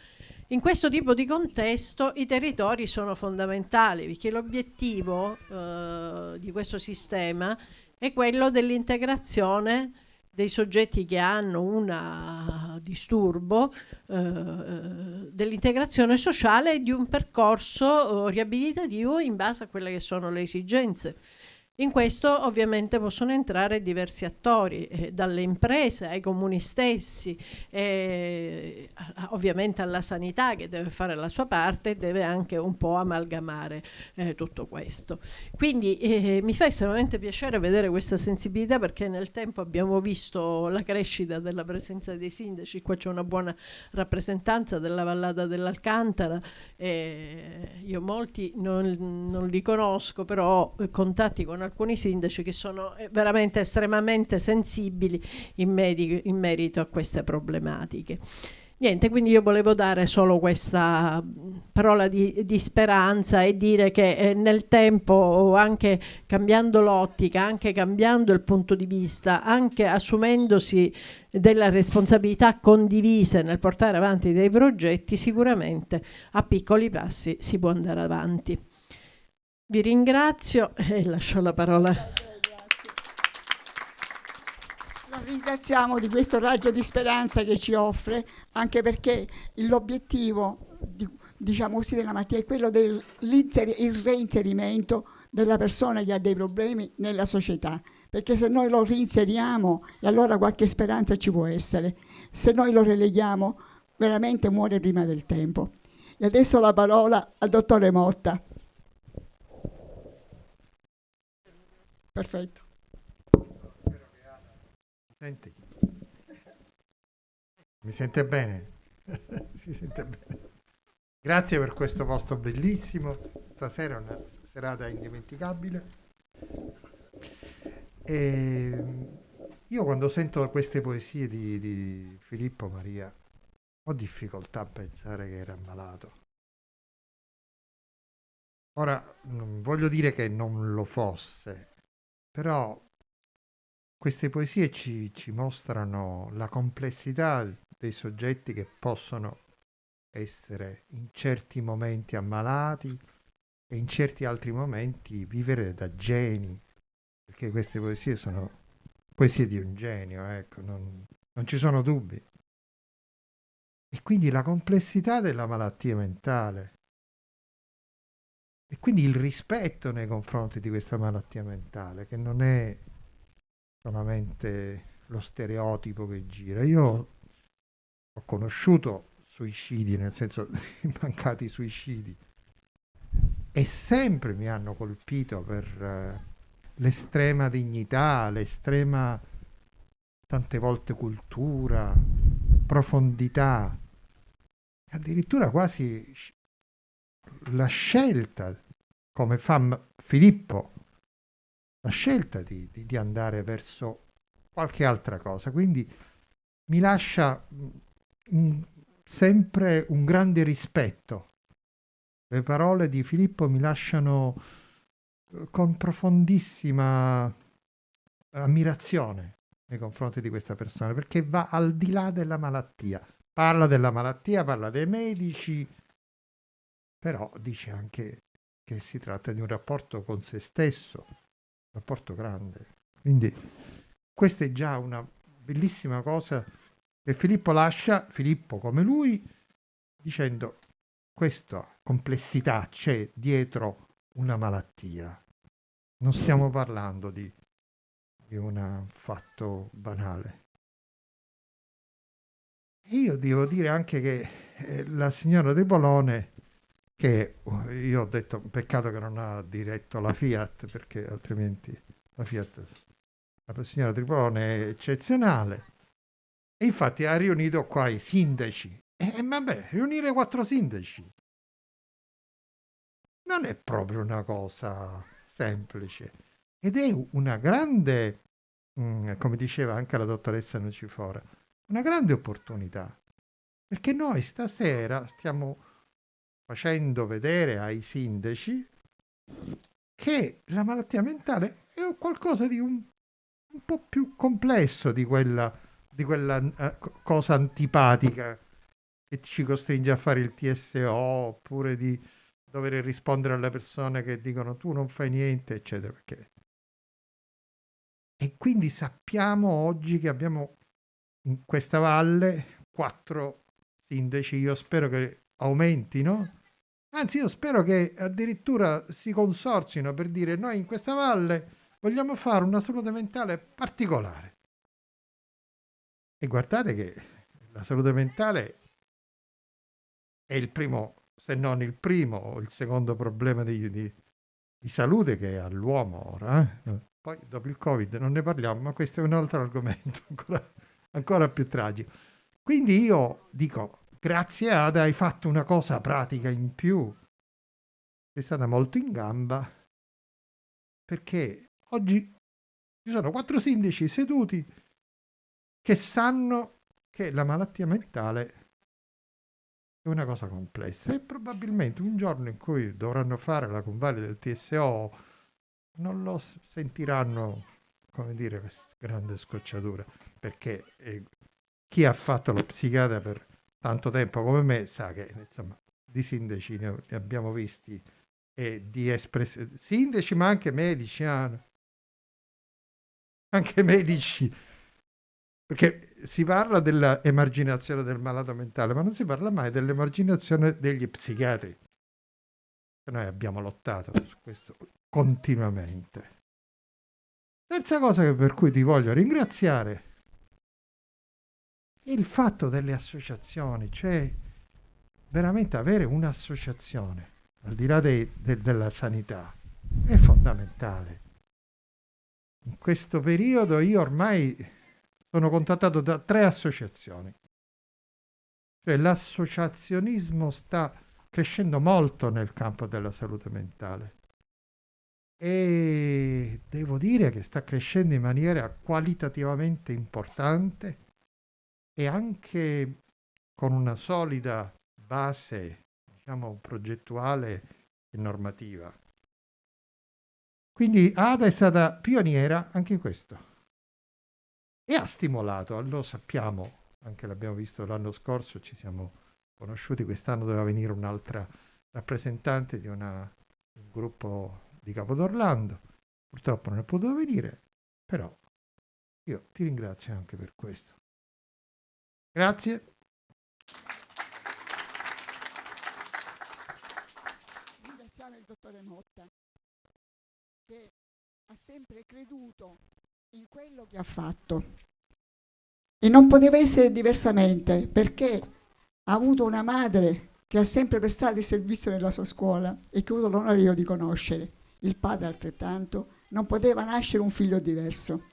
In questo tipo di contesto i territori sono fondamentali perché l'obiettivo uh, di questo sistema è quello dell'integrazione dei soggetti che hanno un disturbo eh, dell'integrazione sociale e di un percorso eh, riabilitativo in base a quelle che sono le esigenze in questo ovviamente possono entrare diversi attori, eh, dalle imprese ai comuni stessi, eh, ovviamente alla sanità che deve fare la sua parte e deve anche un po' amalgamare eh, tutto questo. Quindi eh, mi fa estremamente piacere vedere questa sensibilità perché nel tempo abbiamo visto la crescita della presenza dei sindaci, qua c'è una buona rappresentanza della vallata dell'Alcantara, io molti non, non li conosco però ho contatti con alcuni sindaci che sono eh, veramente estremamente sensibili in, in merito a queste problematiche. Niente, quindi io volevo dare solo questa parola di, di speranza e dire che eh, nel tempo, anche cambiando l'ottica, anche cambiando il punto di vista, anche assumendosi delle responsabilità condivise nel portare avanti dei progetti, sicuramente a piccoli passi si può andare avanti. Vi ringrazio e lascio la parola. La ringraziamo di questo raggio di speranza che ci offre, anche perché l'obiettivo di, diciamo così, della mattina è quello del reinserimento della persona che ha dei problemi nella società, perché se noi lo reinseriamo allora qualche speranza ci può essere, se noi lo releghiamo veramente muore prima del tempo. E adesso la parola al dottore Motta. Perfetto. Senti. Mi sente bene? si sente bene. Grazie per questo posto bellissimo. Stasera è una serata indimenticabile. E io quando sento queste poesie di, di Filippo Maria ho difficoltà a pensare che era ammalato. Ora, voglio dire che non lo fosse, però queste poesie ci, ci mostrano la complessità dei soggetti che possono essere in certi momenti ammalati e in certi altri momenti vivere da geni, perché queste poesie sono poesie di un genio, ecco, non, non ci sono dubbi. E quindi la complessità della malattia mentale e quindi il rispetto nei confronti di questa malattia mentale, che non è solamente lo stereotipo che gira. Io ho conosciuto suicidi, nel senso mancati suicidi, e sempre mi hanno colpito per uh, l'estrema dignità, l'estrema tante volte cultura, profondità, addirittura quasi la scelta, come fa Filippo, la scelta di, di, di andare verso qualche altra cosa. Quindi mi lascia un, sempre un grande rispetto. Le parole di Filippo mi lasciano eh, con profondissima ammirazione nei confronti di questa persona, perché va al di là della malattia. Parla della malattia, parla dei medici, però dice anche che si tratta di un rapporto con se stesso, rapporto grande. Quindi questa è già una bellissima cosa che Filippo lascia, Filippo come lui, dicendo questa complessità c'è dietro una malattia. Non stiamo parlando di, di un fatto banale. Io devo dire anche che eh, la signora De Bolone che io ho detto peccato che non ha diretto la Fiat perché altrimenti la Fiat la signora Tripolone è eccezionale. E infatti ha riunito qua i sindaci. E vabbè riunire quattro sindaci non è proprio una cosa semplice. Ed è una grande mm, come diceva anche la dottoressa Nucifora una grande opportunità. Perché noi stasera stiamo facendo vedere ai sindaci che la malattia mentale è qualcosa di un, un po' più complesso di quella, di quella uh, cosa antipatica che ci costringe a fare il TSO oppure di dover rispondere alle persone che dicono tu non fai niente, eccetera. Perché... E quindi sappiamo oggi che abbiamo in questa valle quattro sindaci, io spero che aumentino, Anzi, io spero che addirittura si consorzino per dire noi in questa valle vogliamo fare una salute mentale particolare. E guardate che la salute mentale è il primo, se non il primo o il secondo problema di, di, di salute che ha l'uomo ora. Eh? Poi dopo il Covid non ne parliamo, ma questo è un altro argomento ancora, ancora più tragico. Quindi io dico, grazie Ada hai fatto una cosa pratica in più. È stata molto in gamba. Perché oggi ci sono quattro sindaci seduti che sanno che la malattia mentale è una cosa complessa. E probabilmente un giorno in cui dovranno fare la convalida del TSO non lo sentiranno, come dire, questa grande scocciatura, perché eh, chi ha fatto lo psichiatra per tanto tempo come me sa che insomma di sindaci ne, abbiamo visti e di espressioni, sindaci ma anche medici, ah, anche medici perché si parla dell'emarginazione del malato mentale, ma non si parla mai dell'emarginazione degli psichiatri. Noi abbiamo lottato su questo continuamente. Terza cosa per cui ti voglio ringraziare il fatto delle associazioni, cioè veramente avere un'associazione, al di là de, de, della sanità, è fondamentale. In questo periodo io ormai sono contattato da tre associazioni. Cioè l'associazionismo sta crescendo molto nel campo della salute mentale e devo dire che sta crescendo in maniera qualitativamente importante e anche con una solida base, diciamo, progettuale e normativa. Quindi ADA è stata pioniera anche in questo e ha stimolato, lo sappiamo, anche l'abbiamo visto l'anno scorso, ci siamo conosciuti, quest'anno doveva venire un'altra rappresentante di una, un gruppo di Capodorlando, purtroppo non è potuto venire, però io ti ringrazio anche per questo. Grazie. Ringraziamo il dottore Motta che ha sempre creduto in quello che ha fatto. E non poteva essere diversamente perché ha avuto una madre che ha sempre prestato il servizio nella sua scuola e che ho avuto l'onore io di conoscere. Il padre altrettanto. Non poteva nascere un figlio diverso.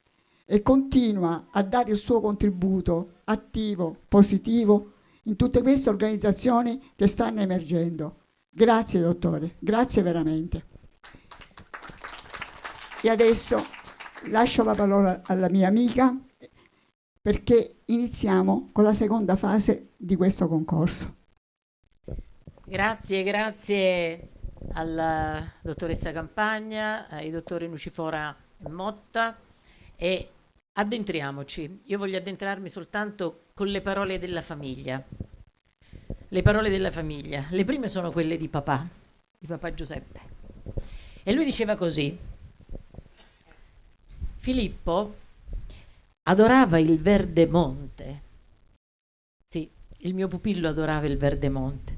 E continua a dare il suo contributo attivo, positivo, in tutte queste organizzazioni che stanno emergendo. Grazie dottore, grazie veramente. E adesso lascio la parola alla mia amica perché iniziamo con la seconda fase di questo concorso. Grazie, grazie alla dottoressa Campagna, ai dottori Nucifora e Motta e addentriamoci. Io voglio addentrarmi soltanto con le parole della famiglia. Le parole della famiglia. Le prime sono quelle di papà, di papà Giuseppe. E lui diceva così, Filippo adorava il verde monte. Sì, il mio pupillo adorava il verde monte.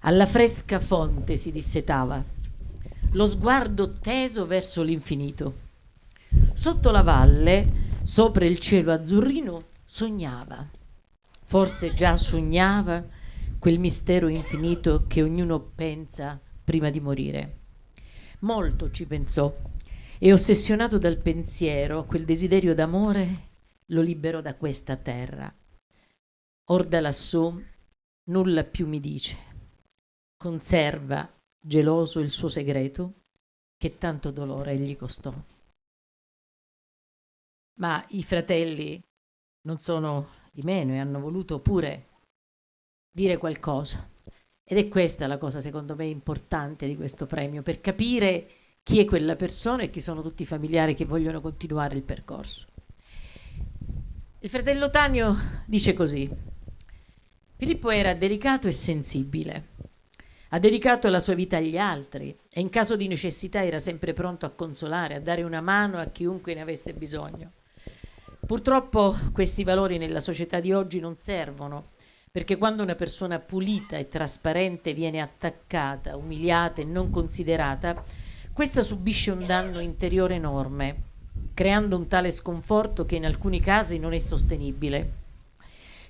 Alla fresca fonte si dissetava, lo sguardo teso verso l'infinito. Sotto la valle, sopra il cielo azzurrino, sognava. Forse già sognava quel mistero infinito che ognuno pensa prima di morire. Molto ci pensò e ossessionato dal pensiero, quel desiderio d'amore lo liberò da questa terra. Or da lassù nulla più mi dice. Conserva geloso il suo segreto che tanto dolore gli costò. Ma i fratelli non sono di meno e hanno voluto pure dire qualcosa. Ed è questa la cosa secondo me importante di questo premio, per capire chi è quella persona e chi sono tutti i familiari che vogliono continuare il percorso. Il fratello Tanio dice così, Filippo era delicato e sensibile, ha dedicato la sua vita agli altri e in caso di necessità era sempre pronto a consolare, a dare una mano a chiunque ne avesse bisogno. Purtroppo questi valori nella società di oggi non servono, perché quando una persona pulita e trasparente viene attaccata, umiliata e non considerata, questa subisce un danno interiore enorme, creando un tale sconforto che in alcuni casi non è sostenibile.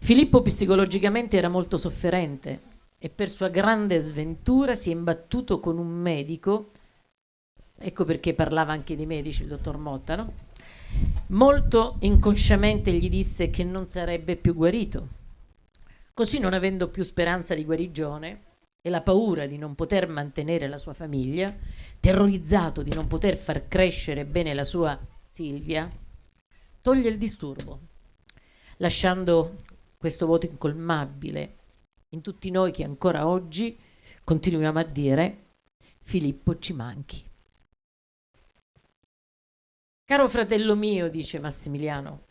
Filippo psicologicamente era molto sofferente e per sua grande sventura si è imbattuto con un medico, ecco perché parlava anche di medici il dottor Motta, no? Molto inconsciamente gli disse che non sarebbe più guarito. Così non avendo più speranza di guarigione, e la paura di non poter mantenere la sua famiglia, terrorizzato di non poter far crescere bene la sua Silvia, toglie il disturbo, lasciando questo voto incolmabile in tutti noi che ancora oggi continuiamo a dire Filippo ci manchi. Caro fratello mio, dice Massimiliano,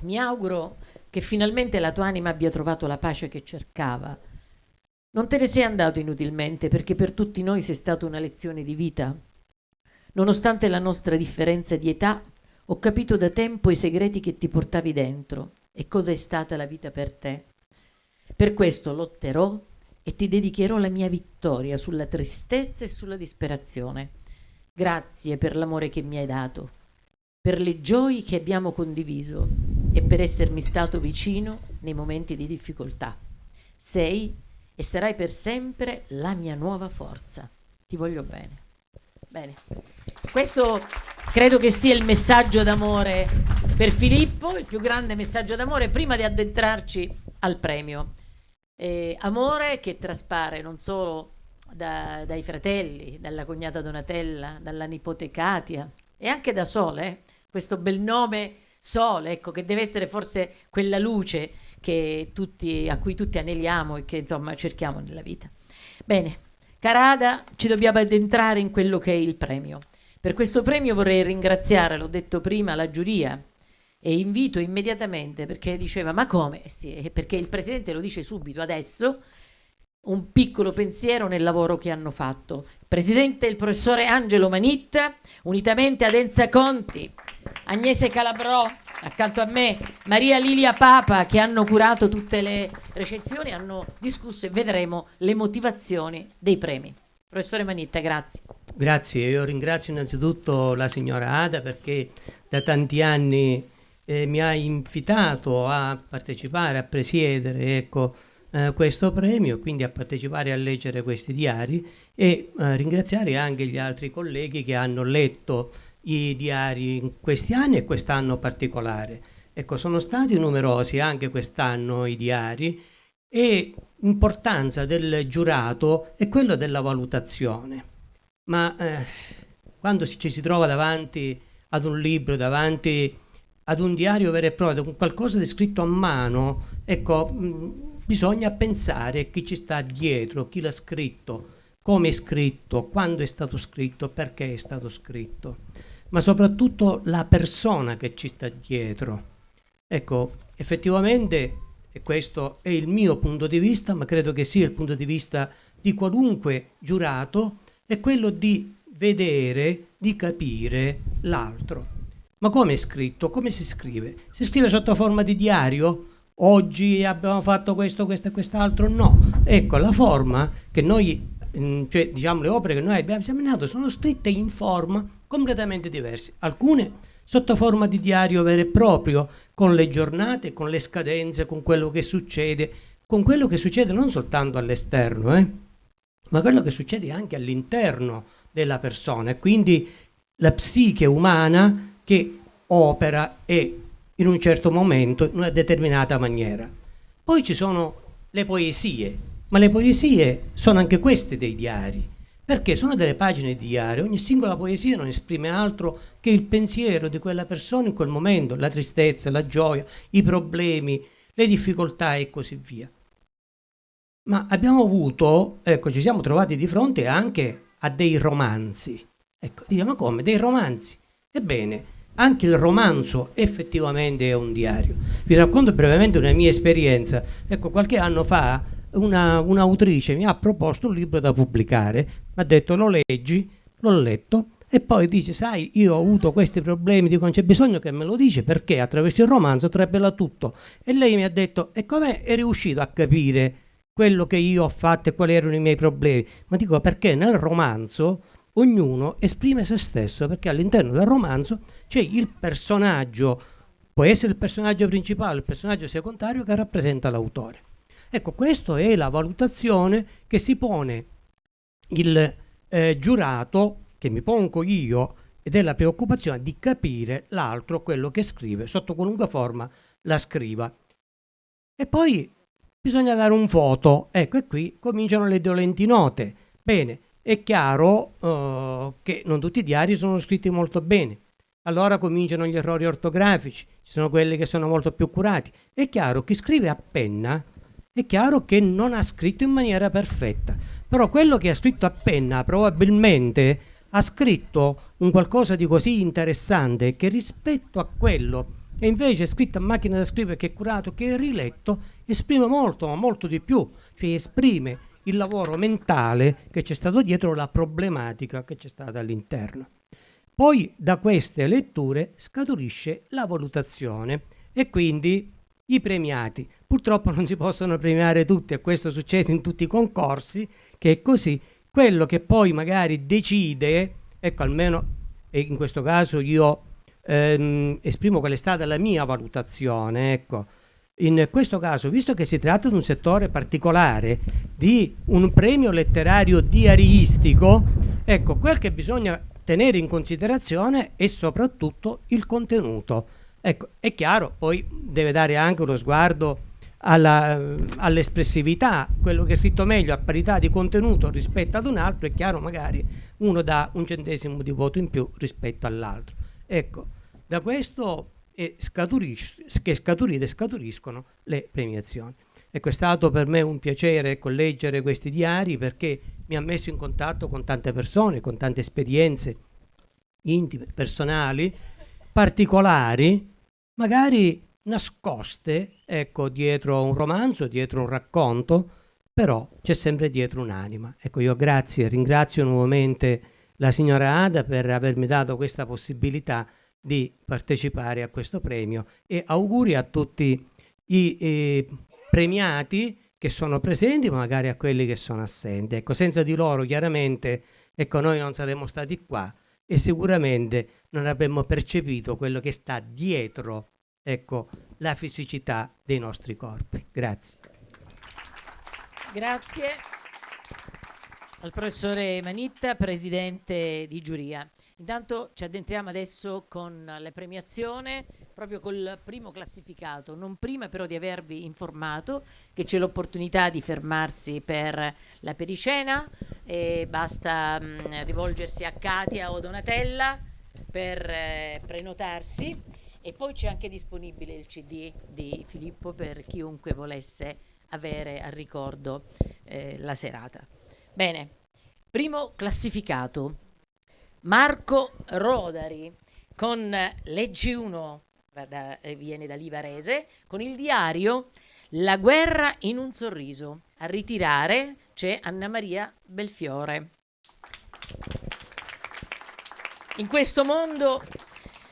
mi auguro che finalmente la tua anima abbia trovato la pace che cercava. Non te ne sei andato inutilmente perché per tutti noi sei stata una lezione di vita. Nonostante la nostra differenza di età, ho capito da tempo i segreti che ti portavi dentro e cosa è stata la vita per te. Per questo lotterò e ti dedicherò la mia vittoria sulla tristezza e sulla disperazione. Grazie per l'amore che mi hai dato, per le gioie che abbiamo condiviso e per essermi stato vicino nei momenti di difficoltà. Sei e sarai per sempre la mia nuova forza. Ti voglio bene. Bene. Questo credo che sia il messaggio d'amore per Filippo, il più grande messaggio d'amore prima di addentrarci al premio. Eh, amore che traspare non solo da, dai fratelli, dalla cognata Donatella, dalla nipote Katia e anche da Sole, questo bel nome Sole, ecco, che deve essere forse quella luce tutti, a cui tutti aneliamo e che insomma cerchiamo nella vita. Bene, Carada, ci dobbiamo addentrare in quello che è il premio. Per questo premio vorrei ringraziare, l'ho detto prima, la giuria e invito immediatamente perché diceva ma come? Sì, perché il presidente lo dice subito adesso un piccolo pensiero nel lavoro che hanno fatto. Presidente il professore Angelo Manitta, unitamente ad Enza Conti, Agnese Calabrò, accanto a me Maria Lilia Papa che hanno curato tutte le recensioni, hanno discusso e vedremo le motivazioni dei premi. Professore Manitta, grazie. Grazie, io ringrazio innanzitutto la signora Ada perché da tanti anni eh, mi ha invitato a partecipare, a presiedere ecco, eh, questo premio, quindi a partecipare a leggere questi diari e eh, ringraziare anche gli altri colleghi che hanno letto i diari in questi anni e quest'anno particolare. Ecco, sono stati numerosi anche quest'anno i diari e l'importanza del giurato è quello della valutazione. Ma eh, quando ci si trova davanti ad un libro, davanti ad un diario vero e proprio, qualcosa di scritto a mano, ecco, mh, bisogna pensare a chi ci sta dietro, chi l'ha scritto, come è scritto, quando è stato scritto, perché è stato scritto ma soprattutto la persona che ci sta dietro. Ecco, effettivamente, e questo è il mio punto di vista, ma credo che sia il punto di vista di qualunque giurato, è quello di vedere, di capire l'altro. Ma come è scritto? Come si scrive? Si scrive sotto forma di diario? Oggi abbiamo fatto questo, questo e quest'altro? No. Ecco, la forma che noi, mm, cioè diciamo le opere che noi abbiamo esaminato sono scritte in forma completamente diversi, alcune sotto forma di diario vero e proprio, con le giornate, con le scadenze, con quello che succede, con quello che succede non soltanto all'esterno, eh, ma quello che succede anche all'interno della persona, quindi la psiche umana che opera e in un certo momento, in una determinata maniera. Poi ci sono le poesie, ma le poesie sono anche queste dei diari perché sono delle pagine di diario, ogni singola poesia non esprime altro che il pensiero di quella persona in quel momento, la tristezza, la gioia, i problemi, le difficoltà e così via. Ma abbiamo avuto, ecco, ci siamo trovati di fronte anche a dei romanzi. Ecco, diciamo come? Dei romanzi. Ebbene, anche il romanzo effettivamente è un diario. Vi racconto brevemente una mia esperienza. Ecco, qualche anno fa una, un'autrice mi ha proposto un libro da pubblicare, mi ha detto lo leggi, l'ho letto e poi dice sai io ho avuto questi problemi, dico non c'è bisogno che me lo dice perché attraverso il romanzo trapela tutto e lei mi ha detto e come è riuscito a capire quello che io ho fatto e quali erano i miei problemi? Ma dico perché nel romanzo ognuno esprime se stesso perché all'interno del romanzo c'è il personaggio, può essere il personaggio principale, il personaggio secondario che rappresenta l'autore. Ecco, questa è la valutazione che si pone il eh, giurato, che mi pongo io, ed è la preoccupazione di capire l'altro, quello che scrive, sotto qualunque forma la scriva. E poi bisogna dare un voto. Ecco, e qui cominciano le dolenti note. Bene, è chiaro uh, che non tutti i diari sono scritti molto bene. Allora cominciano gli errori ortografici, ci sono quelli che sono molto più curati. È chiaro, chi scrive a penna è chiaro che non ha scritto in maniera perfetta, però quello che ha scritto a penna probabilmente ha scritto un qualcosa di così interessante che rispetto a quello che invece è scritto a macchina da scrivere, che è curato, che è riletto, esprime molto, ma molto di più, cioè esprime il lavoro mentale che c'è stato dietro la problematica che c'è stata all'interno. Poi da queste letture scaturisce la valutazione e quindi i premiati. Purtroppo non si possono premiare tutti e questo succede in tutti i concorsi, che è così. Quello che poi magari decide, ecco almeno in questo caso io ehm, esprimo qual è stata la mia valutazione, ecco. In questo caso, visto che si tratta di un settore particolare, di un premio letterario diaristico, ecco, quel che bisogna tenere in considerazione è soprattutto il contenuto. Ecco, è chiaro, poi deve dare anche uno sguardo all'espressività, quello che è scritto meglio a parità di contenuto rispetto ad un altro, è chiaro magari uno dà un centesimo di voto in più rispetto all'altro. Ecco, da questo che scaturite e scaturiscono le premiazioni. Ecco, è stato per me un piacere ecco, leggere questi diari perché mi ha messo in contatto con tante persone, con tante esperienze intime, personali, particolari, magari nascoste, ecco, dietro un romanzo, dietro un racconto, però c'è sempre dietro un'anima. Ecco, io grazie, ringrazio nuovamente la signora Ada per avermi dato questa possibilità di partecipare a questo premio e auguri a tutti i eh, premiati che sono presenti, ma magari a quelli che sono assenti. Ecco, senza di loro chiaramente ecco, noi non saremmo stati qua e sicuramente non avremmo percepito quello che sta dietro ecco, la fisicità dei nostri corpi. Grazie. Grazie al professore Manitta, presidente di giuria. Intanto ci addentriamo adesso con la premiazione, proprio col primo classificato, non prima però di avervi informato che c'è l'opportunità di fermarsi per la pericena, e basta mh, mm, rivolgersi a Katia o Donatella per eh, prenotarsi. E poi c'è anche disponibile il CD di Filippo per chiunque volesse avere a ricordo eh, la serata. Bene, primo classificato Marco Rodari con Leggi 1, da, eh, viene da Livarese, con il diario La guerra in un sorriso. A ritirare c'è Anna Maria Belfiore. In questo mondo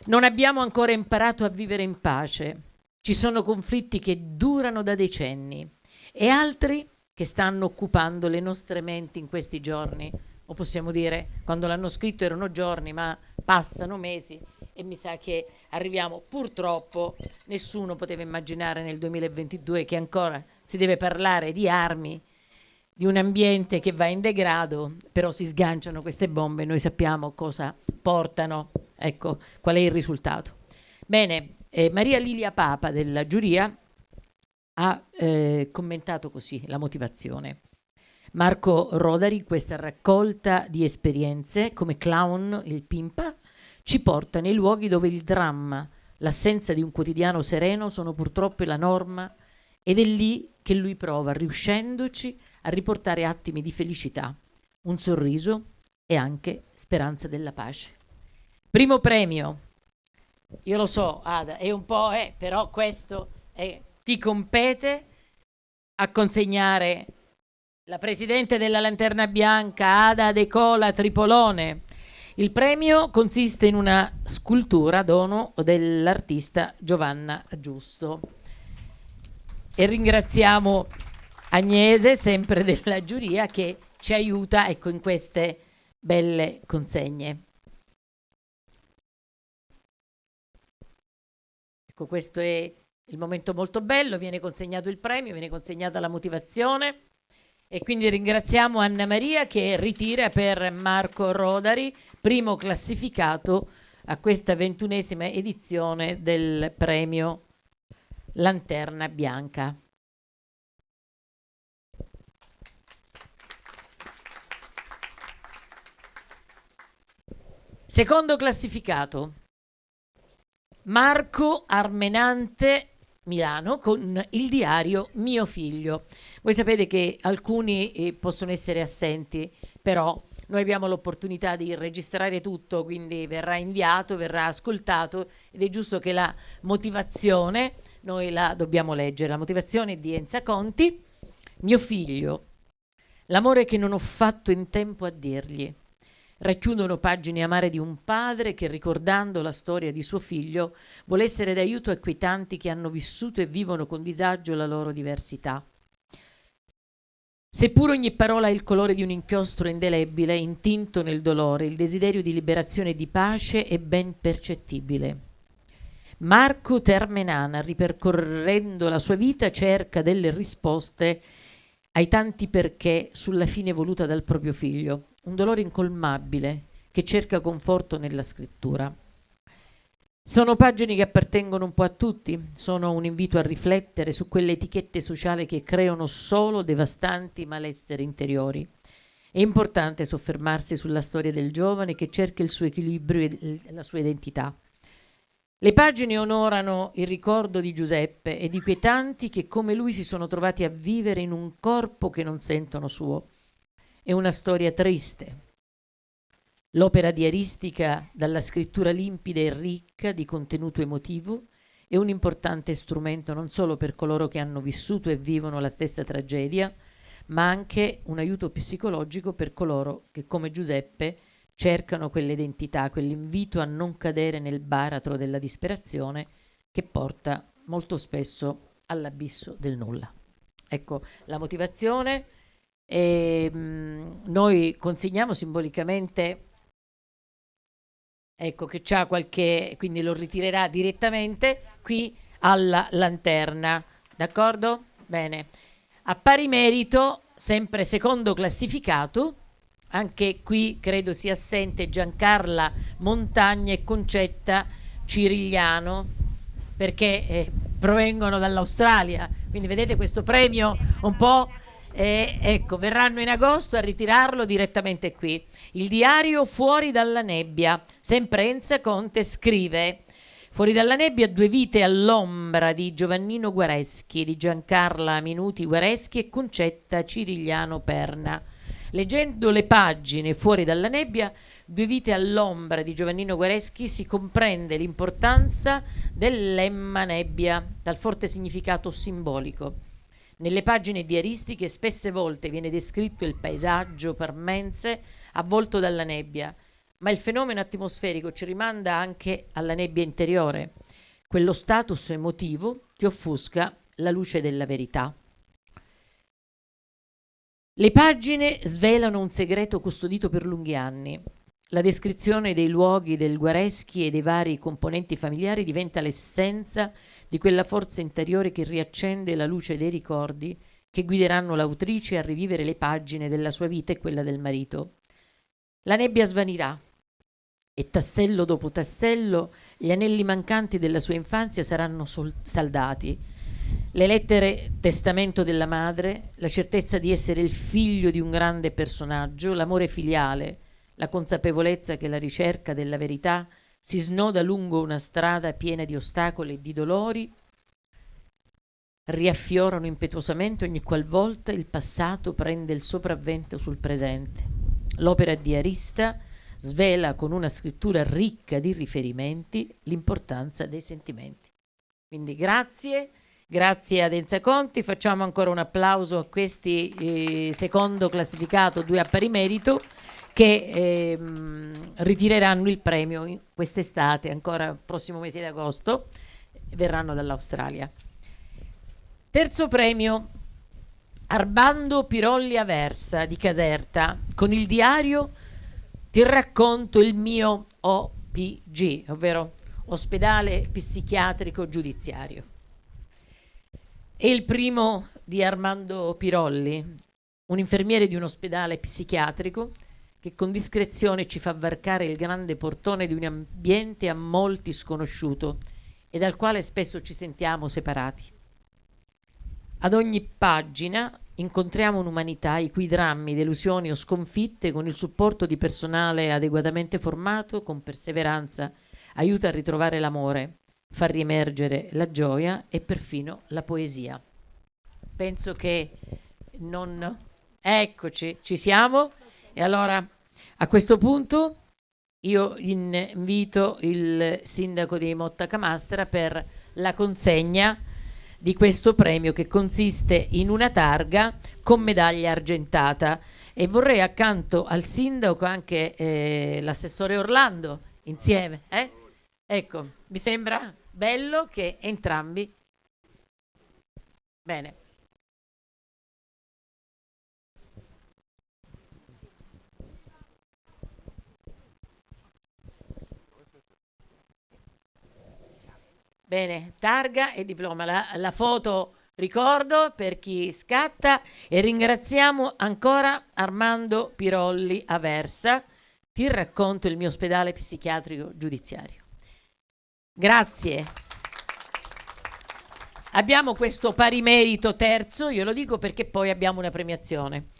non abbiamo ancora imparato a vivere in pace. Ci sono conflitti che durano da decenni e altri che stanno occupando le nostre menti in questi giorni o possiamo dire quando l'hanno scritto erano giorni, ma passano mesi e mi sa che arriviamo purtroppo, nessuno poteva immaginare nel 2022 che ancora si deve parlare di armi, di un ambiente che va in degrado, però si sganciano queste bombe, noi sappiamo cosa portano, ecco qual è il risultato. Bene, eh, Maria Lilia Papa della giuria ha eh, commentato così la motivazione. Marco Rodari, questa raccolta di esperienze come clown, il pimpa, ci porta nei luoghi dove il dramma, l'assenza di un quotidiano sereno sono purtroppo la norma ed è lì che lui prova, riuscendoci a riportare attimi di felicità, un sorriso e anche speranza della pace. Primo premio, io lo so, Ada, è un po', eh, però questo è, ti compete a consegnare la presidente della Lanterna Bianca, Ada De Cola Tripolone. Il premio consiste in una scultura dono dell'artista Giovanna Giusto. E ringraziamo Agnese, sempre della giuria, che ci aiuta ecco, in queste belle consegne. Ecco, questo è il momento molto bello, viene consegnato il premio, viene consegnata la motivazione. E quindi ringraziamo Anna Maria che ritira per Marco Rodari, primo classificato a questa ventunesima edizione del premio Lanterna Bianca. Secondo classificato, Marco Armenante Milano con il diario Mio figlio. Voi sapete che alcuni eh, possono essere assenti, però noi abbiamo l'opportunità di registrare tutto, quindi verrà inviato, verrà ascoltato ed è giusto che la motivazione noi la dobbiamo leggere. La motivazione di Enza Conti, mio figlio, l'amore che non ho fatto in tempo a dirgli racchiudono pagine amare di un padre che, ricordando la storia di suo figlio, vuole essere d'aiuto a quei tanti che hanno vissuto e vivono con disagio la loro diversità. Seppur ogni parola ha il colore di un inchiostro indelebile, intinto nel dolore, il desiderio di liberazione e di pace è ben percettibile. Marco Termenana, ripercorrendo la sua vita, cerca delle risposte ai tanti perché sulla fine voluta dal proprio figlio un dolore incolmabile che cerca conforto nella scrittura. Sono pagine che appartengono un po' a tutti, sono un invito a riflettere su quelle etichette sociali che creano solo devastanti malesseri interiori. È importante soffermarsi sulla storia del giovane che cerca il suo equilibrio e la sua identità. Le pagine onorano il ricordo di Giuseppe e di quei tanti che come lui si sono trovati a vivere in un corpo che non sentono suo. È una storia triste. L'opera diaristica, dalla scrittura limpida e ricca di contenuto emotivo, è un importante strumento non solo per coloro che hanno vissuto e vivono la stessa tragedia, ma anche un aiuto psicologico per coloro che, come Giuseppe, cercano quell'identità, quell'invito a non cadere nel baratro della disperazione che porta molto spesso all'abisso del nulla. Ecco, la motivazione e, mh, mm, noi consegniamo simbolicamente ecco che c'ha qualche quindi lo ritirerà direttamente qui alla lanterna d'accordo? bene a pari merito sempre secondo classificato anche qui credo sia assente Giancarla Montagna e Concetta Cirigliano perché eh, provengono dall'Australia quindi vedete questo premio un po' E ecco, verranno in agosto a ritirarlo direttamente qui. Il diario Fuori dalla nebbia. Sempre Enza Conte scrive Fuori dalla nebbia due vite all'ombra di Giovannino Guareschi, di Giancarla Minuti Guareschi e Concetta Cirigliano Perna. Leggendo le pagine Fuori dalla nebbia, due vite all'ombra di Giovannino Guareschi si comprende l'importanza dell'emma nebbia, dal forte significato simbolico. Nelle pagine diaristiche spesse volte viene descritto il paesaggio parmense avvolto dalla nebbia, ma il fenomeno atmosferico ci rimanda anche alla nebbia interiore, quello status emotivo che offusca la luce della verità. Le pagine svelano un segreto custodito per lunghi anni. La descrizione dei luoghi del Guareschi e dei vari componenti familiari diventa l'essenza di quella forza interiore che riaccende la luce dei ricordi che guideranno l'autrice a rivivere le pagine della sua vita e quella del marito. La nebbia svanirà e tassello dopo tassello gli anelli mancanti della sua infanzia saranno saldati. Le lettere testamento della madre, la certezza di essere il figlio di un grande personaggio, l'amore filiale, la consapevolezza che la ricerca della verità si snoda lungo una strada piena di ostacoli e di dolori, riaffiorano impetuosamente ogni qualvolta il passato prende il sopravvento sul presente. L'opera di Arista svela con una scrittura ricca di riferimenti l'importanza dei sentimenti. Quindi grazie, grazie ad Enza Conti, facciamo ancora un applauso a questi eh, secondo classificato, due a pari merito che ehm, ritireranno il premio quest'estate, ancora prossimo mese di agosto, verranno dall'Australia. Terzo premio, Arbando Pirolli Aversa di Caserta, con il diario Ti racconto il mio OPG, ovvero Ospedale Psichiatrico Giudiziario. E il primo di Armando Pirolli, un infermiere di un ospedale psichiatrico che con discrezione ci fa varcare il grande portone di un ambiente a molti sconosciuto e dal quale spesso ci sentiamo separati. Ad ogni pagina incontriamo un'umanità i cui drammi, delusioni o sconfitte, con il supporto di personale adeguatamente formato, con perseveranza, aiuta a ritrovare l'amore, far riemergere la gioia e perfino la poesia. Penso che non... Eccoci, ci siamo. E allora a questo punto io invito il sindaco di Motta Camastra per la consegna di questo premio che consiste in una targa con medaglia argentata e vorrei accanto al sindaco anche eh, l'assessore Orlando insieme. Eh? Ecco, mi sembra bello che entrambi... Bene. Bene, targa e diploma. La, la, foto ricordo per chi scatta e ringraziamo ancora Armando Pirolli Aversa. Ti racconto il mio ospedale psichiatrico giudiziario. Grazie. Abbiamo questo pari merito terzo, io lo dico perché poi abbiamo una premiazione.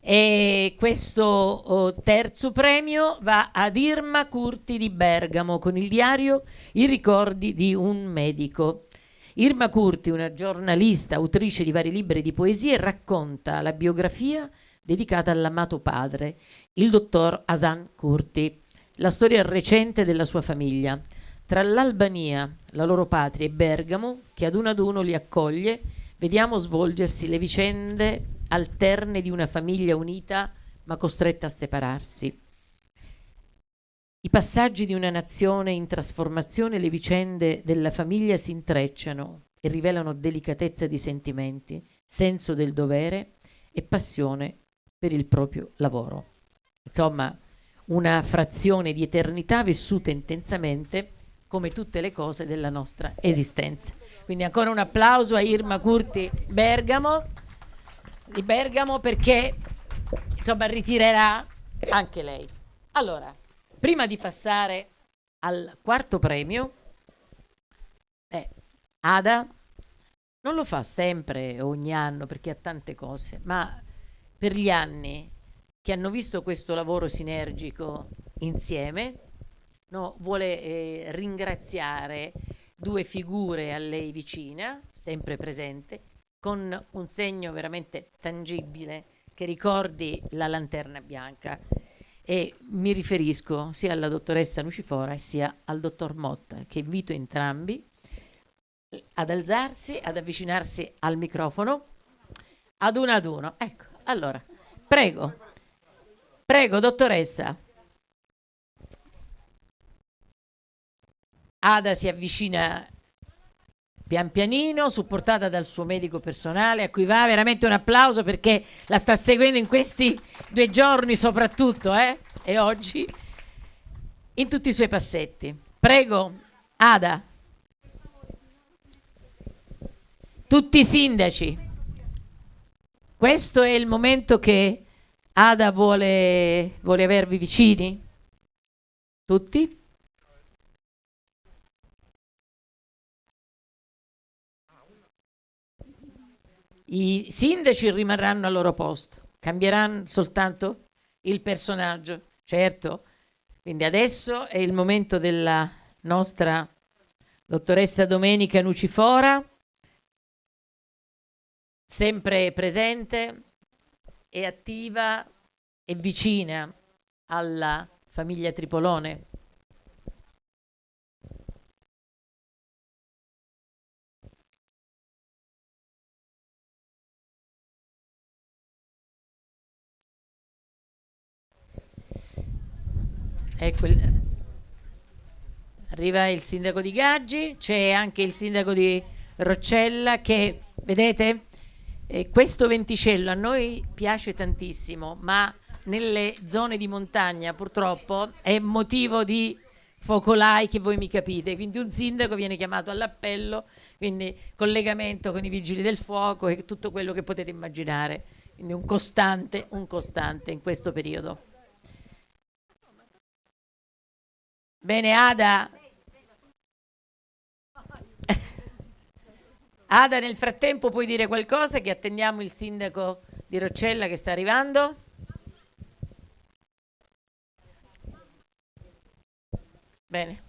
E questo oh, terzo premio va ad Irma Curti di Bergamo con il diario I ricordi di un medico. Irma Curti, una giornalista, autrice di vari libri di poesie, racconta la biografia dedicata all'amato padre, il dottor Hasan Curti, la storia recente della sua famiglia. Tra l'Albania, la loro patria, e Bergamo, che ad uno ad uno li accoglie, vediamo svolgersi le vicende alterne di una famiglia unita ma costretta a separarsi. I passaggi di una nazione in trasformazione, le vicende della famiglia si intrecciano e rivelano delicatezza di sentimenti, senso del dovere e passione per il proprio lavoro. Insomma, una frazione di eternità vissuta intensamente come tutte le cose della nostra esistenza. Quindi ancora un applauso a Irma Curti Bergamo di Bergamo perché insomma ritirerà anche lei. Allora, prima di passare al quarto premio, eh, Ada non lo fa sempre ogni anno perché ha tante cose, ma per gli anni che hanno visto questo lavoro sinergico insieme, no, vuole eh, ringraziare due figure a lei vicina, sempre presente, con un segno veramente tangibile che ricordi la lanterna bianca e mi riferisco sia alla dottoressa Lucifora sia al dottor Motta che invito entrambi ad alzarsi, ad avvicinarsi al microfono ad uno ad uno. Ecco, allora, prego, prego dottoressa. Ada si avvicina pian pianino, supportata dal suo medico personale, a cui va veramente un applauso perché la sta seguendo in questi due giorni soprattutto, eh? E oggi, in tutti i suoi passetti. Prego, Ada. Tutti i sindaci. Questo è il momento che Ada vuole, vuole avervi vicini? Tutti? I sindaci rimarranno al loro posto, cambieranno soltanto il personaggio, certo. Quindi adesso è il momento della nostra dottoressa Domenica Nucifora, sempre presente e attiva e vicina alla famiglia Tripolone. Ecco, il... arriva il sindaco di Gaggi, c'è anche il sindaco di Roccella che, vedete, eh, questo venticello a noi piace tantissimo, ma nelle zone di montagna purtroppo è motivo di focolai che voi mi capite, quindi un sindaco viene chiamato all'appello, quindi collegamento con i vigili del fuoco e tutto quello che potete immaginare, quindi un costante, un costante in questo periodo. Bene, Ada. Ada, nel frattempo puoi dire qualcosa che attendiamo il sindaco di Roccella che sta arrivando? Bene.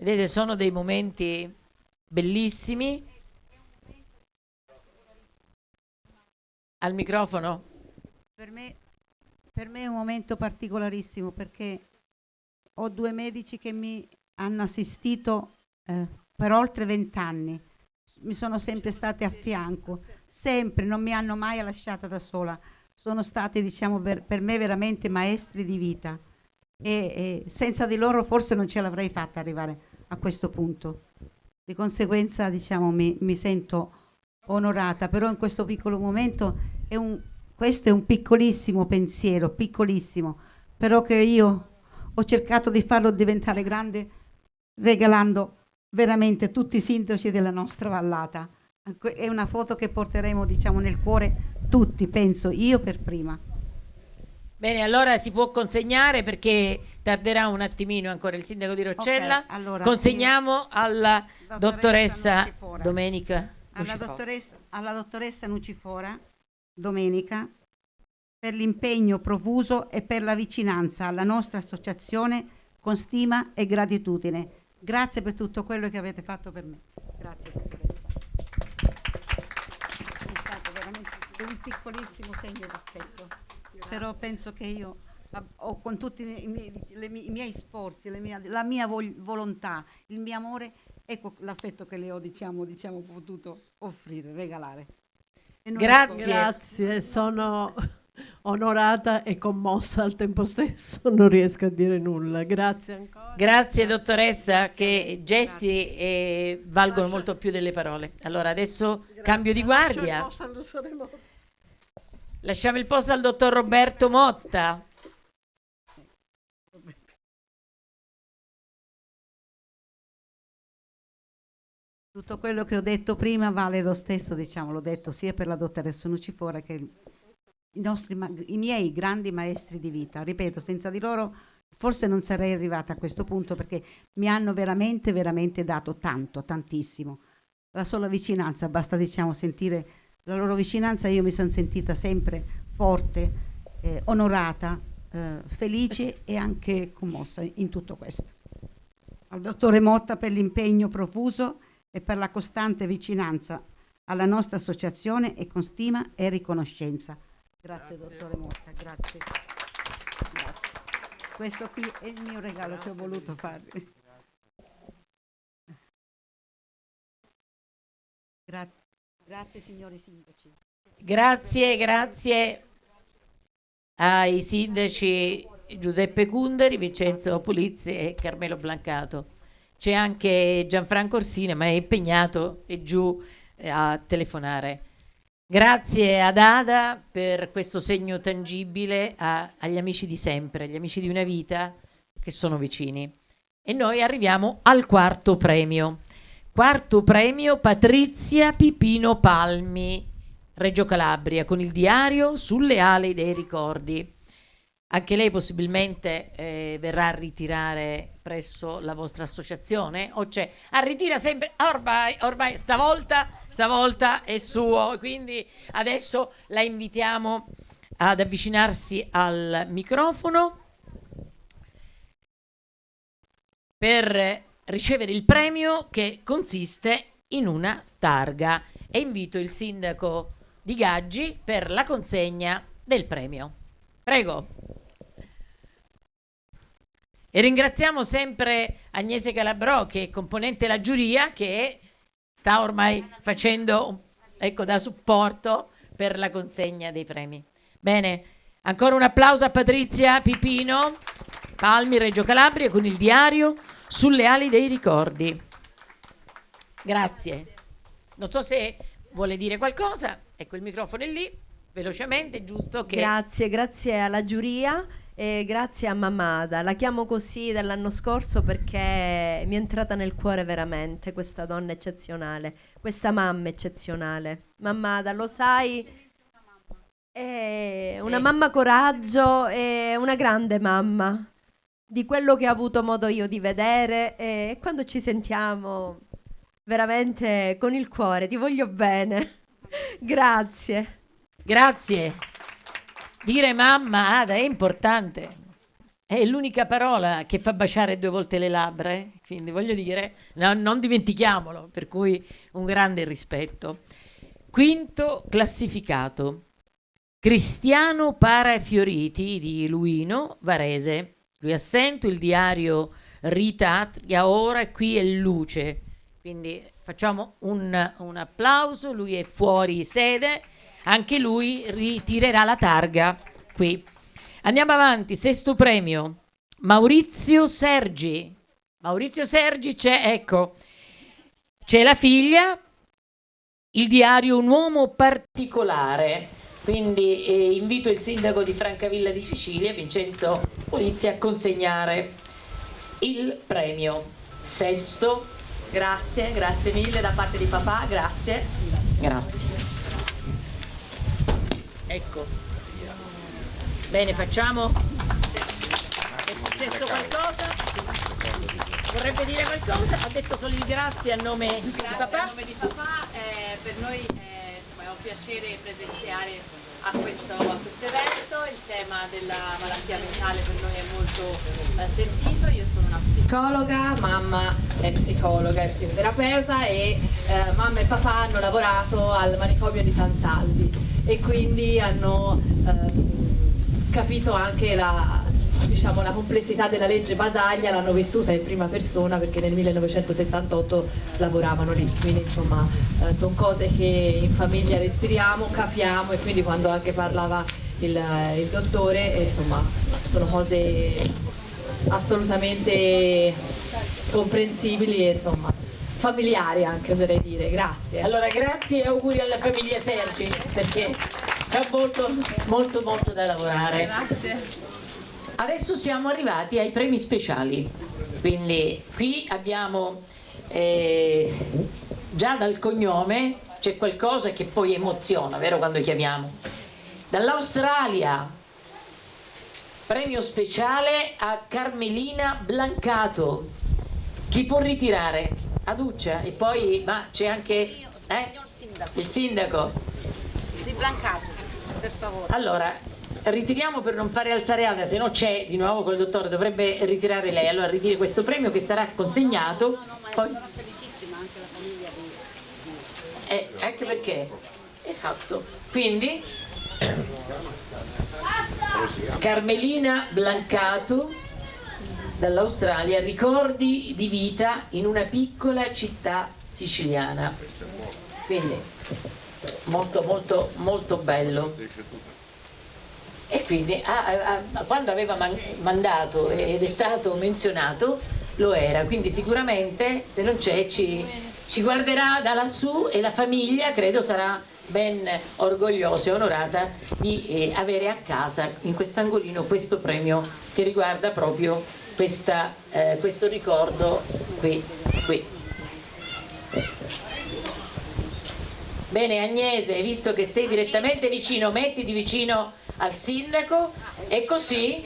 Vedete, sono dei momenti bellissimi. Al microfono? Per me, per me è un momento particolarissimo perché ho due medici che mi hanno assistito eh, per oltre vent'anni. Mi sono sempre state a fianco, sempre, non mi hanno mai lasciata da sola. Sono stati, diciamo, per, per me veramente maestri di vita e, e senza di loro forse non ce l'avrei fatta arrivare a questo punto. Di conseguenza, diciamo, mi, mi sento onorata, però in questo piccolo momento è un, questo è un piccolissimo pensiero, piccolissimo, però che io ho cercato di farlo diventare grande regalando veramente tutti i sindaci della nostra vallata. È una foto che porteremo, diciamo, nel cuore tutti, penso, io per prima. Bene, allora si può consegnare perché tarderà un attimino ancora il sindaco di Roccella. Okay, allora Consegniamo alla dottoressa, dottoressa Domenica. Alla dottoressa, alla dottoressa Nucifora Domenica per l'impegno profuso e per la vicinanza alla nostra associazione con stima e gratitudine. Grazie per tutto quello che avete fatto per me. Grazie dottoressa. È stato veramente un piccolissimo segno d'affetto però penso che io ho con tutti i miei, miei, i miei sforzi, mie, la mia volontà, il mio amore, ecco l'affetto che le ho diciamo, diciamo potuto offrire, regalare. Grazie. Grazie, sono onorata e commossa al tempo stesso, non riesco a dire nulla. Grazie ancora. Grazie, dottoressa, che gesti eh, valgono Lascia. molto più delle parole. Allora adesso Grazie. cambio di guardia. Lasciamo il posto al dottor Roberto Motta. Tutto quello che ho detto prima vale lo stesso, diciamo, l'ho detto sia per la dottoressa Nucifora che i, nostri, i miei grandi maestri di vita. Ripeto, senza di loro forse non sarei arrivata a questo punto perché mi hanno veramente, veramente dato tanto, tantissimo. La sola vicinanza, basta diciamo sentire la loro vicinanza io mi sono sentita sempre forte, eh, onorata, eh, felice e anche commossa in tutto questo. Al dottore Motta per l'impegno profuso e per la costante vicinanza alla nostra associazione e con stima e riconoscenza. Grazie, grazie. dottore Motta, grazie. grazie. Questo qui è il mio regalo grazie. che ho voluto farvi. Grazie. Grazie signori sindaci. Grazie, grazie ai sindaci Giuseppe Cunderi, Vincenzo Pulizzi e Carmelo Blancato. C'è anche Gianfranco Orsine, ma è impegnato e giù eh, a telefonare. Grazie ad Ada per questo segno tangibile a, agli amici di sempre, agli amici di una vita che sono vicini. E noi arriviamo al quarto premio. Quarto premio Patrizia Pipino Palmi, Reggio Calabria, con il diario Sulle ali dei ricordi. Anche lei possibilmente eh, verrà a ritirare presso la vostra associazione? O c'è? Ah, ritira sempre, ormai, ormai stavolta, stavolta è suo, quindi adesso la invitiamo ad avvicinarsi al microfono per ricevere il premio che consiste in una targa e invito il sindaco di Gaggi per la consegna del premio. Prego. E ringraziamo sempre Agnese Calabrò che è componente della giuria che sta ormai facendo ecco, da supporto per la consegna dei premi. Bene, ancora un applauso a Patrizia Pipino, Palmi Reggio Calabria con il diario sulle ali dei ricordi. Grazie. Non so se vuole dire qualcosa. Ecco, il microfono è lì, velocemente, giusto che... Grazie, grazie alla giuria e grazie a Mamada. La chiamo così dall'anno scorso perché mi è entrata nel cuore veramente questa donna eccezionale, questa mamma eccezionale. Mamada, lo sai... È una mamma coraggio e una grande mamma di quello che ho avuto modo io di vedere e quando ci sentiamo veramente con il cuore, ti voglio bene. Grazie. Grazie. Dire mamma, Ada, è importante. È l'unica parola che fa baciare due volte le labbra, eh? quindi voglio dire, no, non dimentichiamolo, per cui un grande rispetto. Quinto classificato, Cristiano Parafioriti di Luino, Varese. Lui assento, il diario Rita Atria, ora qui è luce. Quindi facciamo un, un applauso, lui è fuori sede, anche lui ritirerà la targa qui. Andiamo avanti, sesto premio, Maurizio Sergi. Maurizio Sergi c'è, ecco, c'è la figlia, il diario Un uomo particolare. Quindi eh, invito il sindaco di Francavilla di Sicilia, Vincenzo Polizia, a consegnare il premio. Sesto. Grazie, grazie mille da parte di papà, grazie. Grazie. Ecco. Bene, facciamo. È successo qualcosa? Vorrebbe dire qualcosa? Ha detto solo di grazie a nome di Grazie papà. a nome di papà, eh, per noi eh, insomma, è un piacere presenziare a questo, a questo evento, il tema della malattia mentale per noi è molto eh, sentito, io sono una psicologa, mamma è psicologa e psicoterapeuta e eh, mamma e papà hanno lavorato al manicomio di San Salvi e quindi hanno ehm, capito anche la, diciamo, la complessità della legge Basaglia l'hanno vissuta in prima persona perché nel 1978 lavoravano lì, quindi insomma eh, sono cose che in famiglia respiriamo, capiamo e quindi quando anche parlava il, il dottore eh, insomma sono cose assolutamente comprensibili e insomma familiari anche oserei dire, grazie. Allora grazie e auguri alla famiglia Sergi perché c'è molto molto molto da lavorare. Grazie. Adesso siamo arrivati ai premi speciali, quindi qui abbiamo eh, già dal cognome c'è qualcosa che poi emoziona, vero quando chiamiamo. Dall'Australia, premio speciale a Carmelina Blancato. Chi può ritirare? Aduccia e poi, ma c'è anche eh? il sindaco. Si Blancato, per favore. Allora, ritiriamo per non fare alzare Ada, se no c'è di nuovo col dottore, dovrebbe ritirare lei. Allora ritiri questo premio che sarà consegnato. No, no, ma Poi- sono felicissima anche la famiglia di... Eh, anche perché? Esatto. Quindi Carmelina Blancato dall'Australia, ricordi di vita in una piccola città siciliana. Quindi molto molto molto bello. E quindi ah, ah, quando aveva man- mandato ed è stato menzionato lo era, quindi sicuramente se non c'è ci, ci guarderà da lassù e la famiglia credo sarà ben orgogliosa e onorata di eh, avere a casa in quest'angolino questo premio che riguarda proprio questa, eh, questo ricordo qui. qui. Bene Agnese, visto che sei direttamente vicino, mettiti vicino al sindaco e così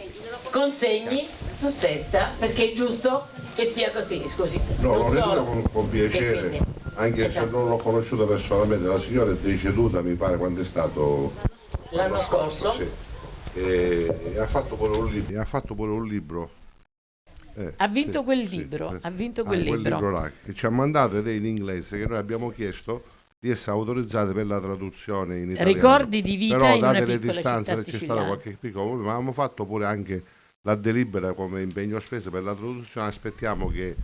consegni tu stessa, perché è giusto che sia così, scusi. No, lo solo. con, con piacere, quindi- anche Esatto. se non l'ho conosciuta personalmente, la signora è deceduta, mi pare, quando è stato... L'anno scorso? Sì. E, e ha fatto pure un libro. e ha fatto pure un libro. Eh, Ha vinto sì, quel libro, sì. ha vinto Ah, quel libro. là, che ci ha mandato ed è in inglese, che noi abbiamo chiesto di essere autorizzate per la traduzione in italiano. Ricordi di vita Però in una date le piccola distanze c'è stato qualche piccolo problema, avevamo fatto pure anche la delibera come impegno spese per la traduzione, aspettiamo che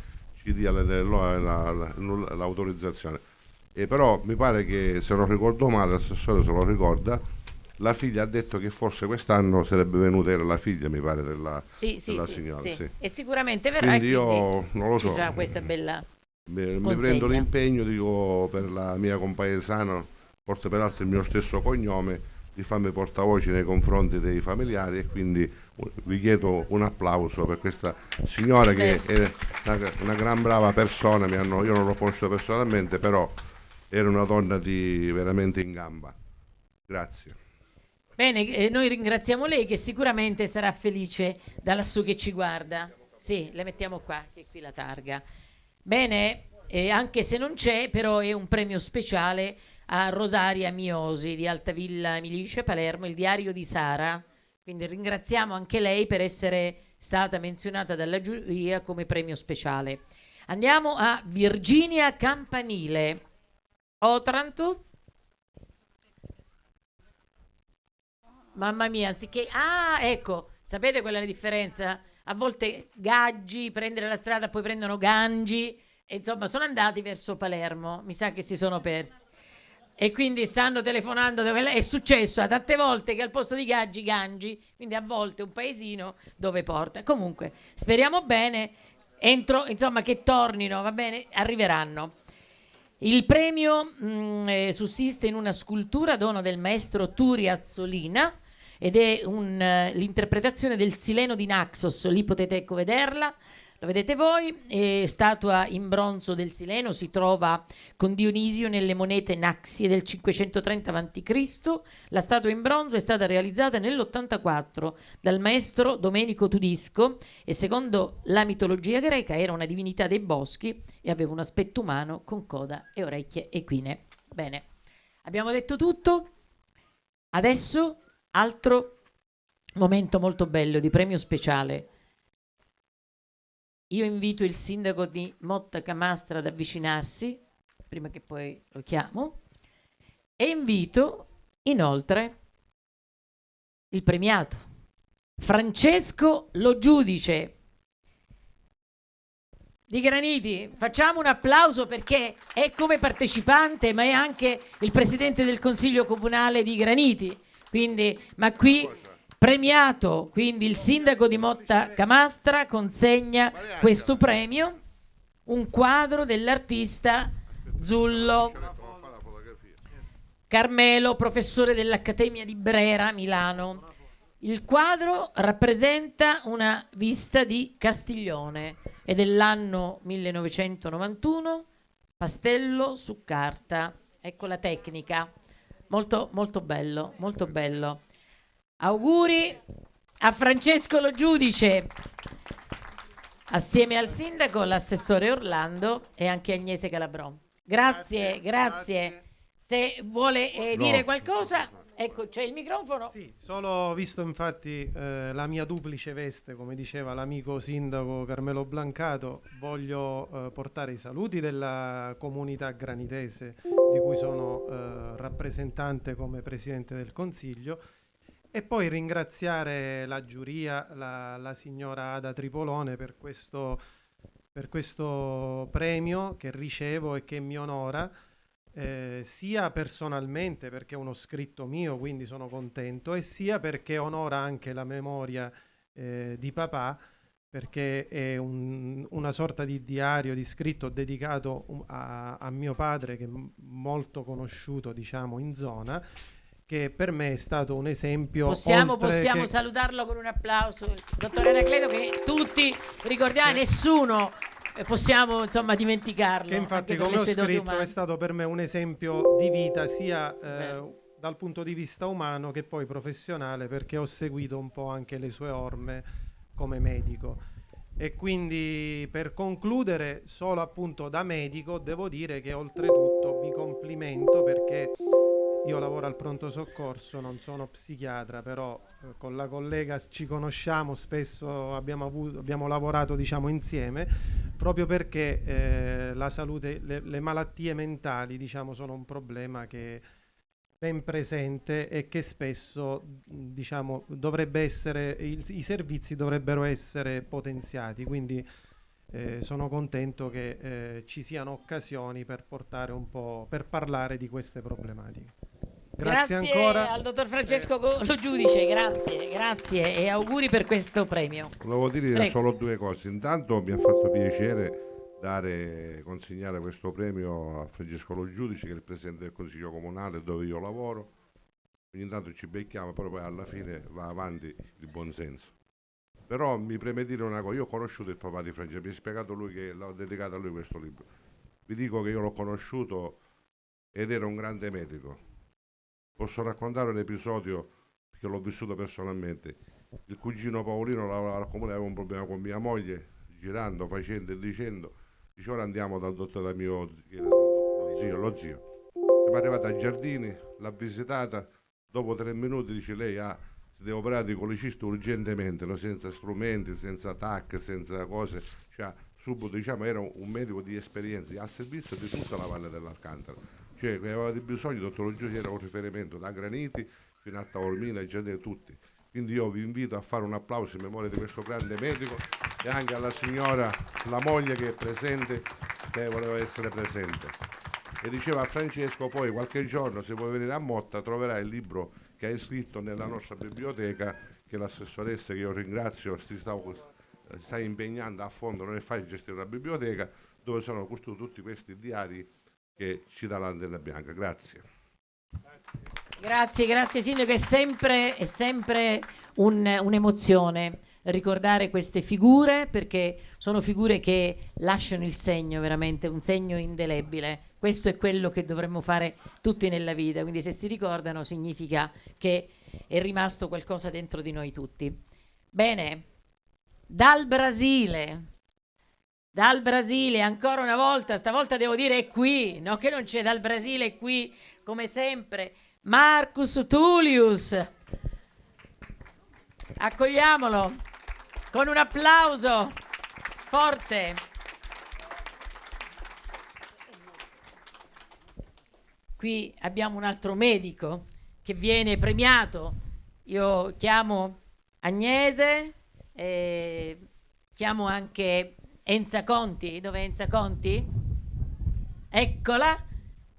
ci dia l'autorizzazione. E però mi pare che se non ricordo male, l'assessore se lo ricorda, la figlia ha detto che forse quest'anno sarebbe venuta, era la figlia mi pare della, Sì, della sì, signora. sì. E sicuramente verrà Quindi e io quindi non lo so. questa bella Mi, consegna. prendo l'impegno, dico, per la mia compaesana, porta peraltro il mio stesso cognome, di farmi portavoce nei confronti dei familiari e quindi uh, vi chiedo un applauso per questa signora che è una, una gran brava persona, mi hanno- io non l'ho conosciuta personalmente, però era una donna di, veramente in gamba. Grazie. Bene, eh, noi ringraziamo lei che sicuramente sarà felice da lassù che ci guarda. Sì, le mettiamo qua, che è qui la targa. Bene, eh, anche se non c'è, però è un premio speciale a Rosaria Miosi di Altavilla Milice Palermo, il diario di Sara. Quindi ringraziamo anche lei per essere stata menzionata dalla giuria come premio speciale. Andiamo a Virginia Campanile. Otranto. Mamma mia, anziché... Ah, ecco, sapete qual è la differenza? A volte Gaggi, prendere la strada, poi prendono Gangi. E insomma, sono andati verso Palermo. Mi sa che si sono persi. E quindi stanno telefonando. È successo a tante volte che al posto di Gaggi, Gangi. Quindi a volte un paesino dove porta. Comunque, speriamo bene. Entro, insomma, che tornino, va bene? Arriveranno. Il premio mh, eh, sussiste in una scultura dono del maestro Turi Azzolina ed è eh, l'interpretazione del Sileno di Naxos, lì potete ecco vederla, lo vedete voi, è statua in bronzo del Sileno, si trova con Dionisio nelle monete Naxie del 530 a.C. La statua in bronzo è stata realizzata nell'84 dal maestro Domenico Tudisco e secondo la mitologia greca era una divinità dei boschi e aveva un aspetto umano con coda e orecchie equine. Bene, abbiamo detto tutto. Adesso Altro momento molto bello di premio speciale. Io invito il sindaco di Motta Camastra ad avvicinarsi, prima che poi lo chiamo, e invito inoltre il premiato, Francesco Lo Giudice di Graniti. Facciamo un applauso perché è come partecipante, ma è anche il presidente del Consiglio Comunale di Graniti. Quindi, ma qui premiato, quindi il sindaco di Motta Camastra consegna questo premio, un quadro dell'artista Zullo Carmelo, professore dell'Accademia di Brera, Milano. Il quadro rappresenta una vista di Castiglione è dell'anno 1991, pastello su carta. Ecco la tecnica. Molto, molto bello, molto bello. Auguri a Francesco Lo Giudice, assieme al sindaco, l'assessore Orlando e anche Agnese Calabron. Grazie, grazie. grazie. Se vuole eh, no. dire qualcosa, ecco, c'è il microfono. Sì, solo visto infatti eh, la mia duplice veste, come diceva l'amico sindaco Carmelo Blancato, voglio eh, portare i saluti della comunità granitese di cui sono eh, rappresentante come Presidente del Consiglio e poi ringraziare la giuria, la, la signora Ada Tripolone per questo, per questo premio che ricevo e che mi onora. Eh, sia personalmente perché è uno scritto mio, quindi sono contento, e sia perché onora anche la memoria eh, di papà perché è un, una sorta di diario di scritto dedicato a, a, mio padre che è molto conosciuto diciamo in zona che per me è stato un esempio possiamo, possiamo che... salutarlo con un applauso dottore Anacleto che tutti ricordiamo eh. nessuno possiamo insomma dimenticarlo che infatti come ho scritto è stato per me un esempio di vita sia eh, dal punto di vista umano che poi professionale perché ho seguito un po' anche le sue orme come medico. E quindi per concludere, solo appunto da medico, devo dire che oltretutto mi complimento perché io lavoro al pronto soccorso, non sono psichiatra, però eh, con la collega ci conosciamo, spesso abbiamo, avuto, abbiamo lavorato diciamo, insieme, proprio perché eh, la salute, le, le malattie mentali diciamo, sono un problema che ben presente e che spesso diciamo, dovrebbe essere, i, i servizi dovrebbero essere potenziati. Quindi eh, sono contento che eh, ci siano occasioni per portare un po' per parlare di queste problematiche. Grazie, grazie ancora al dottor Francesco. Lo Giudice, grazie, grazie e auguri per questo premio. Volevo dire Prego. solo due cose. Intanto mi ha fatto piacere dare, consegnare questo premio a Francesco Lo Giudice che è il presidente del consiglio comunale dove io lavoro ogni tanto ci becchiamo però poi alla fine va avanti il buonsenso però mi preme dire una cosa io ho conosciuto il papà di Francesco mi ha spiegato lui che l'ho dedicato a lui questo libro vi dico che io l'ho conosciuto ed era un grande medico posso raccontare un episodio perché l'ho vissuto personalmente il cugino Paolino al comune aveva un problema con mia moglie girando, facendo e dicendo Dice ora andiamo dal dottore da mio zio, lo zio. Siamo arrivati ai giardini, l'ha visitata, dopo tre minuti dice lei ha si deve operare di colicisto urgentemente, no? senza strumenti, senza TAC, senza cose, cioè subito diciamo era un medico di esperienza al servizio di tutta la valle dell'Alcantara, cioè che aveva bisogno, Giusi era un riferimento da Graniti fino a Taormina e di tutti. Quindi io vi invito a fare un applauso in memoria di questo grande medico e anche alla signora, la moglie che è presente, che voleva essere presente. E diceva a Francesco poi qualche giorno se vuoi venire a Motta troverai il libro che hai scritto nella nostra biblioteca che l'assessoressa che io ringrazio si sta, sta impegnando a fondo, non è facile gestire una biblioteca dove sono costruiti tutti questi diari che ci dà l'Antenna Bianca. Grazie. Grazie, grazie Sindaco, è sempre, è sempre un, un'emozione ricordare queste figure perché sono figure che lasciano il segno veramente, un segno indelebile. Questo è quello che dovremmo fare tutti nella vita, quindi se si ricordano significa che è rimasto qualcosa dentro di noi tutti. Bene, dal Brasile, dal Brasile ancora una volta, stavolta devo dire è qui, no che non c'è dal Brasile, è qui come sempre. Marcus Tullius. Accogliamolo con un applauso forte. Qui abbiamo un altro medico che viene premiato. Io chiamo Agnese, eh, chiamo anche Enza Conti. Dove è Enza Conti? Eccola,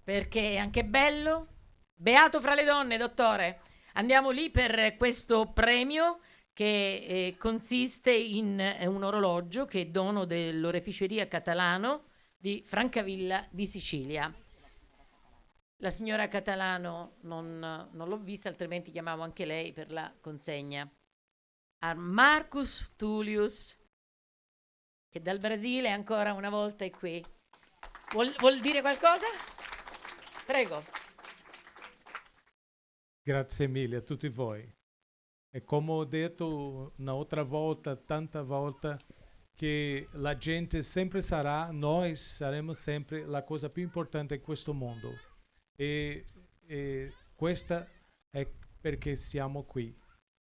perché è anche bello Beato fra le donne, dottore. Andiamo lì per questo premio che eh, consiste in eh, un orologio che è dono dell'oreficeria catalano di Francavilla di Sicilia. La signora Catalano non, non l'ho vista, altrimenti chiamavo anche lei per la consegna. A Marcus Tullius, che dal Brasile ancora una volta è qui. Vuol, vuol dire qualcosa? Prego. Grazie mille a tutti voi. E come ho detto un'altra volta, tanta volta, che la gente sempre sarà, noi saremo sempre la cosa più importante in questo mondo. E, e questa è perché siamo qui.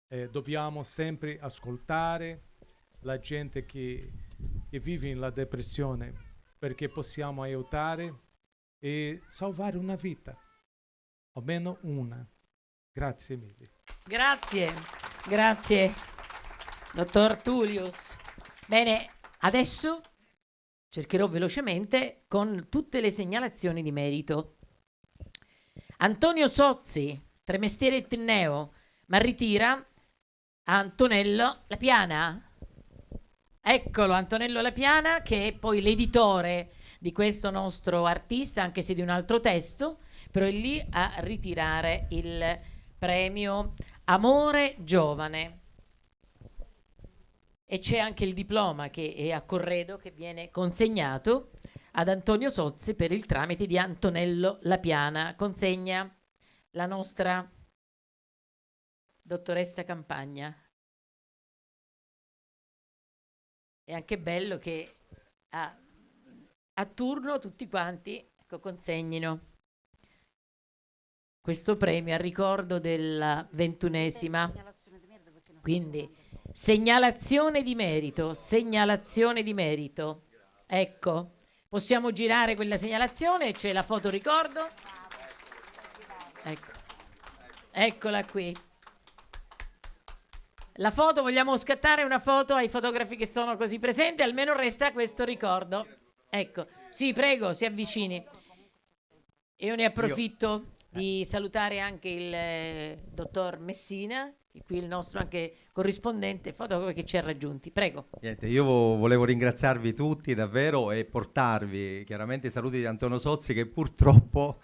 Eh, dobbiamo sempre ascoltare la gente che, che vive nella depressione perché possiamo aiutare e salvare una vita, almeno una. Grazie mille. Grazie, grazie, dottor Tullius. Bene, adesso cercherò velocemente con tutte le segnalazioni di merito. Antonio Sozzi, Tremestiere e Tinneo, ma ritira Antonello La Piana. Eccolo, Antonello La Piana, che è poi l'editore di questo nostro artista, anche se di un altro testo, però è lì a ritirare il premio Amore Giovane. E c'è anche il diploma che è a Corredo che viene consegnato ad Antonio Sozzi per il tramite di Antonello Lapiana. Consegna la nostra dottoressa Campagna. È anche bello che a, a turno tutti quanti ecco, consegnino questo premio a ricordo della ventunesima. Quindi segnalazione di merito, segnalazione di merito. Ecco, possiamo girare quella segnalazione, c'è la foto ricordo. Ecco. Eccola qui. La foto, vogliamo scattare una foto ai fotografi che sono così presenti, almeno resta questo ricordo. Ecco, sì, prego, si avvicini. Io ne approfitto di salutare anche il eh, dottor Messina, qui il nostro anche corrispondente fotografo che ci ha raggiunti. Prego. Niente, io volevo ringraziarvi tutti davvero e portarvi chiaramente i saluti di Antonio Sozzi che purtroppo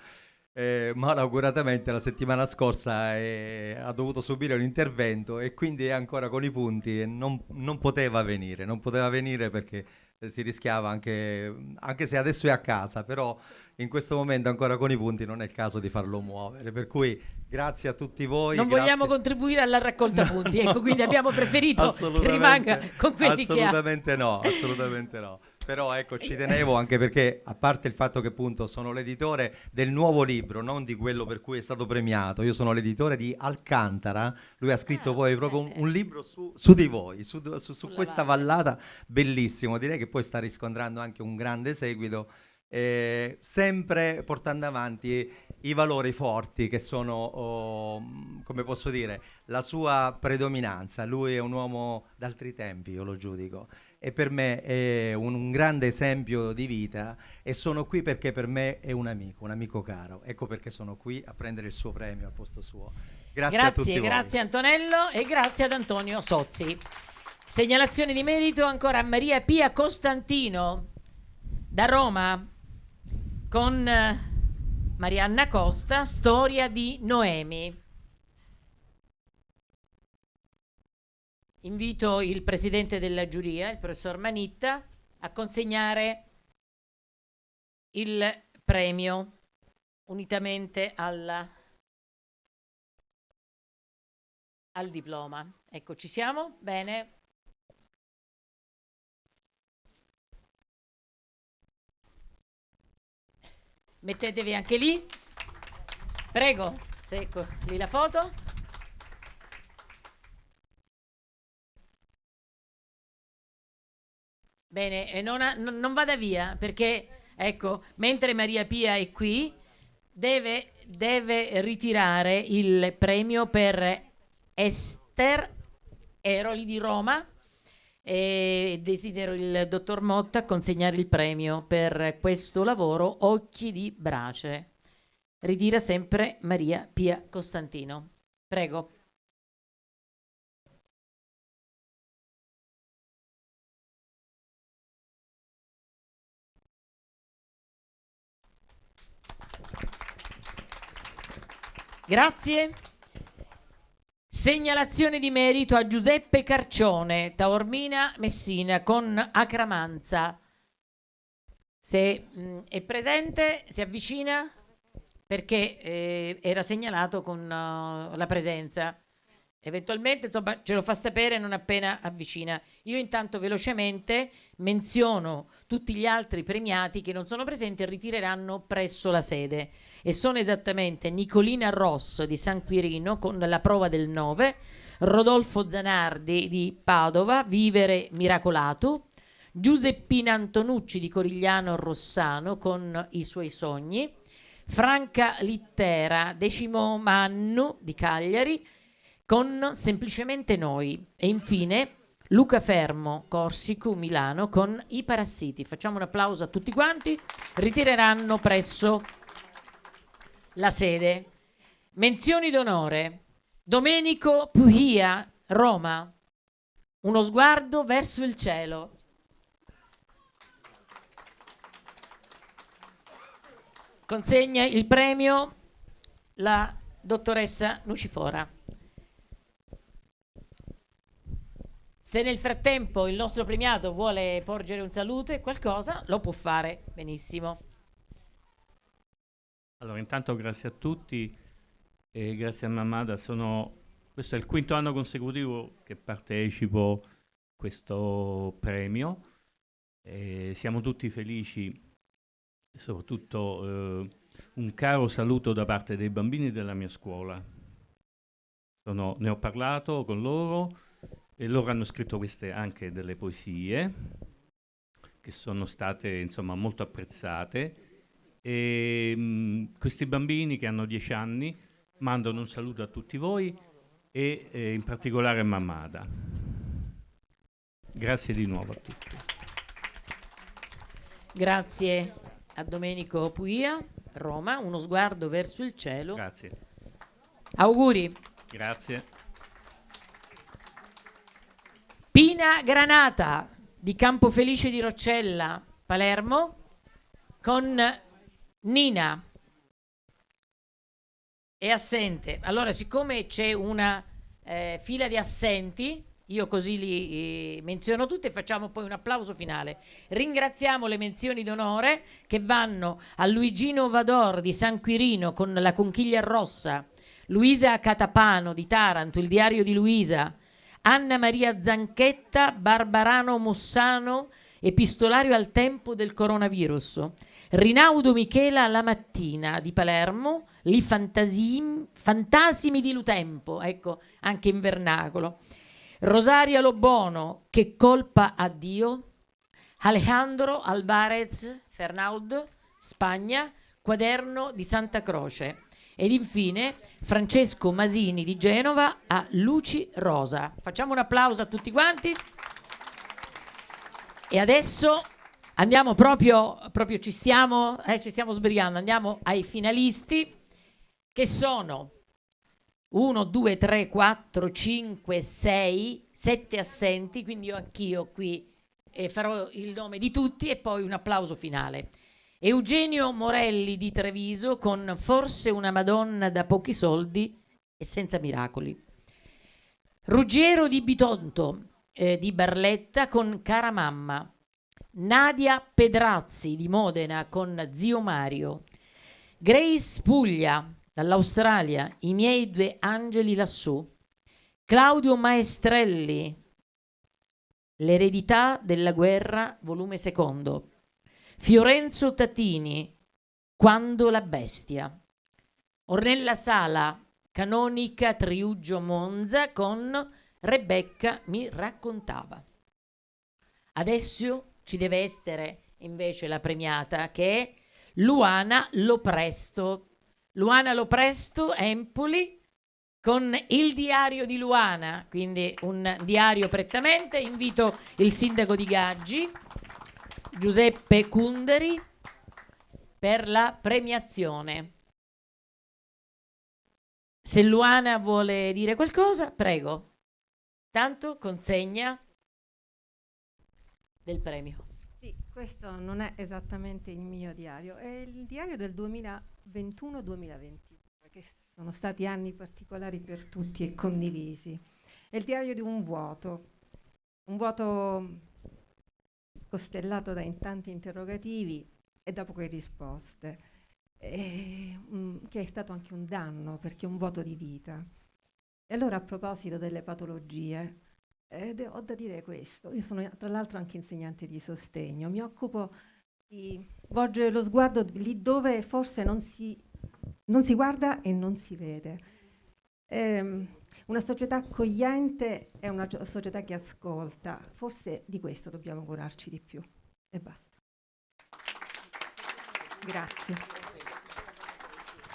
eh, malauguratamente la settimana scorsa eh, ha dovuto subire un intervento e quindi è ancora con i punti e non, non poteva venire, non poteva venire perché si rischiava anche, anche se adesso è a casa, però in questo momento ancora con i punti non è il caso di farlo muovere. Per cui grazie a tutti voi. Non grazie... vogliamo contribuire alla raccolta no, punti, ecco, quindi abbiamo preferito che rimanga con quelli che ha. Assolutamente no, assolutamente no. Però ecco ci tenevo anche perché a parte il fatto che appunto sono l'editore del nuovo libro non di quello per cui è stato premiato. Io sono l'editore di Alcantara. Lui ha scritto ah, poi proprio un, un, libro su, su, di voi su, su, su questa vallata bellissimo. Direi che poi sta riscontrando anche un grande seguito eh, sempre portando avanti i valori forti che sono, oh, come posso dire, la sua predominanza. Lui è un uomo d'altri tempi, io lo giudico, e per me è un, un, grande esempio di vita e sono qui perché per me è un amico, un amico caro. Ecco perché sono qui a prendere il suo premio al posto suo. Grazie, grazie a tutti Grazie Antonello e grazie ad Antonio Sozzi. Segnalazione di merito ancora a Maria Pia Costantino da Roma con eh, Marianna Costa, Storia di Noemi. Invito il presidente della giuria, il professor Manitta, a consegnare il premio unitamente alla, al diploma. Ecco, ci siamo? Bene. Mettetevi anche lì. Prego, secco lì la foto. Bene, e non, non, vada via perché, ecco, mentre Maria Pia è qui, deve, deve ritirare il premio per Esther Eroli di Roma e desidero il dottor Motta consegnare il premio per questo lavoro Occhi di Brace. Ritira sempre Maria Pia Costantino. Prego. Grazie. Segnalazione di merito a Giuseppe Carcione, Taormina Messina con Acramanza. Se mh, mm, è presente, si avvicina perché eh, era segnalato con uh, la presenza. Eventualmente insomma, ce lo fa sapere non appena avvicina. Io intanto velocemente menziono tutti gli altri premiati che non sono presenti e ritireranno presso la sede e sono esattamente Nicolina Ross di San Quirino con la prova del 9, Rodolfo Zanardi di Padova, Vivere Miracolato, Giuseppina Antonucci di Corigliano Rossano con i suoi sogni, Franca Littera, Decimo Mannu di Cagliari con Semplicemente Noi e infine Luca Fermo, Corsico, Milano con I Parassiti. Facciamo un applauso a tutti quanti, ritireranno presso la sede. Menzioni d'onore. Domenico Puhia, Roma. Uno sguardo verso il cielo. Consegna il premio la dottoressa Nucifora. Se nel frattempo il nostro premiato vuole porgere un saluto e qualcosa, lo può fare benissimo. Allora, intanto grazie a tutti e grazie a Mamada. Sono, questo è il quinto anno consecutivo che partecipo a questo premio. E siamo tutti felici, soprattutto eh, un caro saluto da parte dei bambini della mia scuola. Sono, ne ho parlato con loro e loro hanno scritto queste anche delle poesie che sono state insomma molto apprezzate e, mh, mm, questi bambini che hanno 10 anni mandano un saluto a tutti voi e eh, in particolare a Mamada. Grazie di nuovo a tutti. Grazie a Domenico Puia, Roma, uno sguardo verso il cielo. Grazie. Auguri. Grazie. Pina Granata di Campofelice di Roccella, Palermo, con Nina è assente. Allora, siccome c'è una eh, fila di assenti, io così li eh, menziono tutti e facciamo poi un applauso finale. Ringraziamo le menzioni d'onore che vanno a Luigino Vador di San Quirino con la conchiglia rossa, Luisa Catapano di Taranto, il diario di Luisa, Anna Maria Zanchetta, Barbarano Mossano epistolario al tempo del coronavirus. Rinaudo Michela La Mattina di Palermo, Li fantasim, Fantasimi di Lutempo, ecco, anche in vernacolo. Rosaria Lobono, Che colpa a Dio. Alejandro Alvarez Fernaud, Spagna, Quaderno di Santa Croce. Ed infine Francesco Masini di Genova a Luci Rosa. Facciamo un applauso a tutti quanti. E adesso andiamo proprio, proprio ci stiamo, eh, ci stiamo sbrigando, andiamo ai finalisti che sono 1, 2, 3, 4, 5, 6, 7 assenti, quindi io anch'io qui eh, farò il nome di tutti e poi un applauso finale. Eugenio Morelli di Treviso con Forse una Madonna da pochi soldi e senza miracoli. Ruggiero di Bitonto eh, di Barletta con Cara Mamma. Nadia Pedrazzi di Modena con Zio Mario. Grace Puglia dall'Australia, I miei due angeli lassù. Claudio Maestrelli, L'eredità della guerra, volume secondo. Fiorenzo Tatini, Quando la bestia. Ornella Sala, canonica Triuggio Monza con Rebecca mi raccontava. Adesso ci deve essere invece la premiata che è Luana Lopresto. Luana Lopresto, Empoli, con il diario di Luana, quindi un diario prettamente. Invito il sindaco di Gaggi Giuseppe Cunderi per la premiazione. Se Luana vuole dire qualcosa, prego. Tanto consegna del premio. Sì, questo non è esattamente il mio diario, è il diario del 2021-2022, che sono stati anni particolari per tutti e condivisi. È il diario di un vuoto, un vuoto costellato da tanti interrogativi e da poche risposte, e, um, che è stato anche un danno perché è un vuoto di vita. E allora a proposito delle patologie, eh, ho da dire questo, io sono tra l'altro anche insegnante di sostegno, mi occupo di volgere lo sguardo lì dove forse non si, non si guarda e non si vede. Eh, una società accogliente è una società che ascolta, forse di questo dobbiamo curarci di più. E basta. Grazie.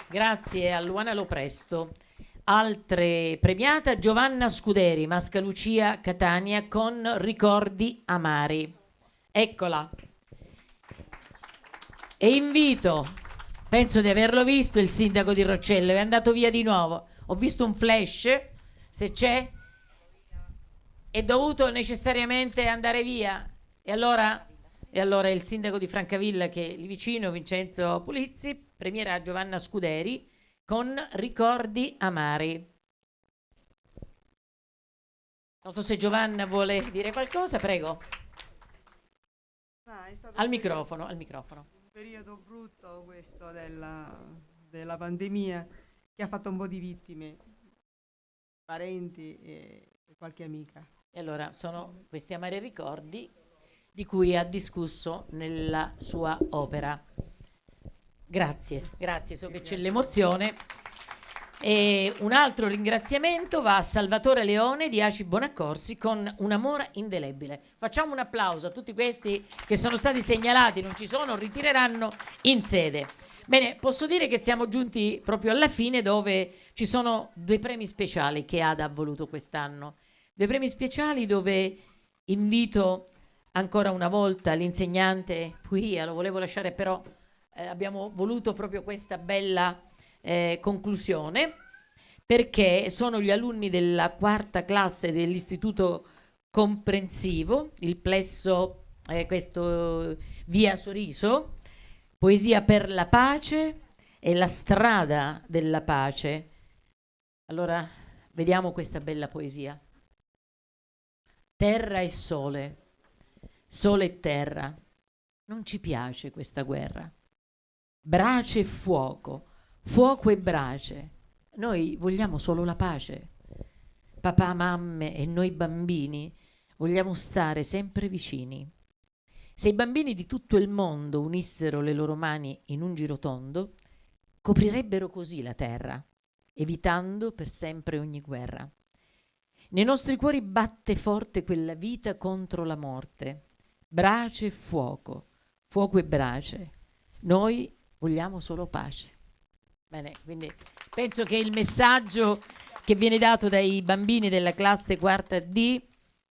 Grazie a Luana Lopresto. Altre premiata Giovanna Scuderi, Mascalucia Catania con Ricordi amari. Eccola. E invito, penso di averlo visto, il sindaco di Roccello, è andato via di nuovo. Ho visto un flash se c'è, è dovuto necessariamente andare via. E allora, e allora il sindaco di Francavilla, che è lì vicino, Vincenzo Pulizzi, premierà Giovanna Scuderi con Ricordi amari. Non so se Giovanna vuole dire qualcosa, prego. Ah, al microfono, al microfono. Un periodo brutto questo della, della pandemia che ha fatto un po' di vittime parenti e, qualche amica. E allora sono questi amari ricordi di cui ha discusso nella sua opera. Grazie, grazie, so che c'è l'emozione. E un altro ringraziamento va a Salvatore Leone di Aci Bonaccorsi con un amore indelebile. Facciamo un applauso a tutti questi che sono stati segnalati, non ci sono, ritireranno in sede. Bene, posso dire che siamo giunti proprio alla fine dove ci sono due premi speciali che Ada ha voluto quest'anno. Due premi speciali dove invito ancora una volta l'insegnante Puia, lo volevo lasciare però eh, abbiamo voluto proprio questa bella eh, conclusione perché sono gli alunni della quarta classe dell'istituto comprensivo, il plesso, eh, questo via Soriso, Poesia per la pace e la strada della pace. Allora, vediamo questa bella poesia. Terra e sole, sole e terra. Non ci piace questa guerra. Brace e fuoco, fuoco e brace. Noi vogliamo solo la pace. Papà, mamme e noi bambini vogliamo stare sempre vicini. Se i bambini di tutto il mondo unissero le loro mani in un girotondo, coprirebbero così la terra, evitando per sempre ogni guerra. Nei nostri cuori batte forte quella vita contro la morte, brace e fuoco, fuoco e brace. Noi vogliamo solo pace. Bene, quindi penso che il messaggio che viene dato dai bambini della classe quarta D,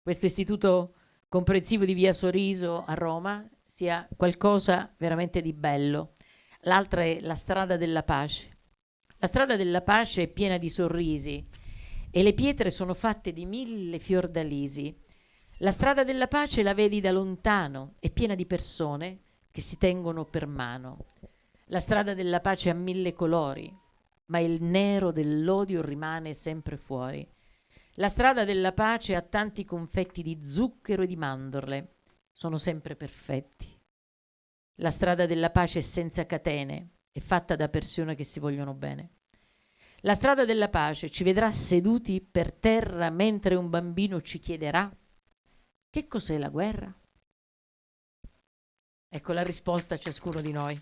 questo istituto comprensivo di Via Soriso a Roma sia qualcosa veramente di bello. L'altra è la strada della pace. La strada della pace è piena di sorrisi e le pietre sono fatte di mille fiordalisi. La strada della pace la vedi da lontano, è piena di persone che si tengono per mano. La strada della pace ha mille colori, ma il nero dell'odio rimane sempre fuori. La strada della pace ha tanti confetti di zucchero e di mandorle. Sono sempre perfetti. La strada della pace è senza catene, è fatta da persone che si vogliono bene. La strada della pace ci vedrà seduti per terra mentre un bambino ci chiederà che cos'è la guerra? Ecco la risposta a ciascuno di noi.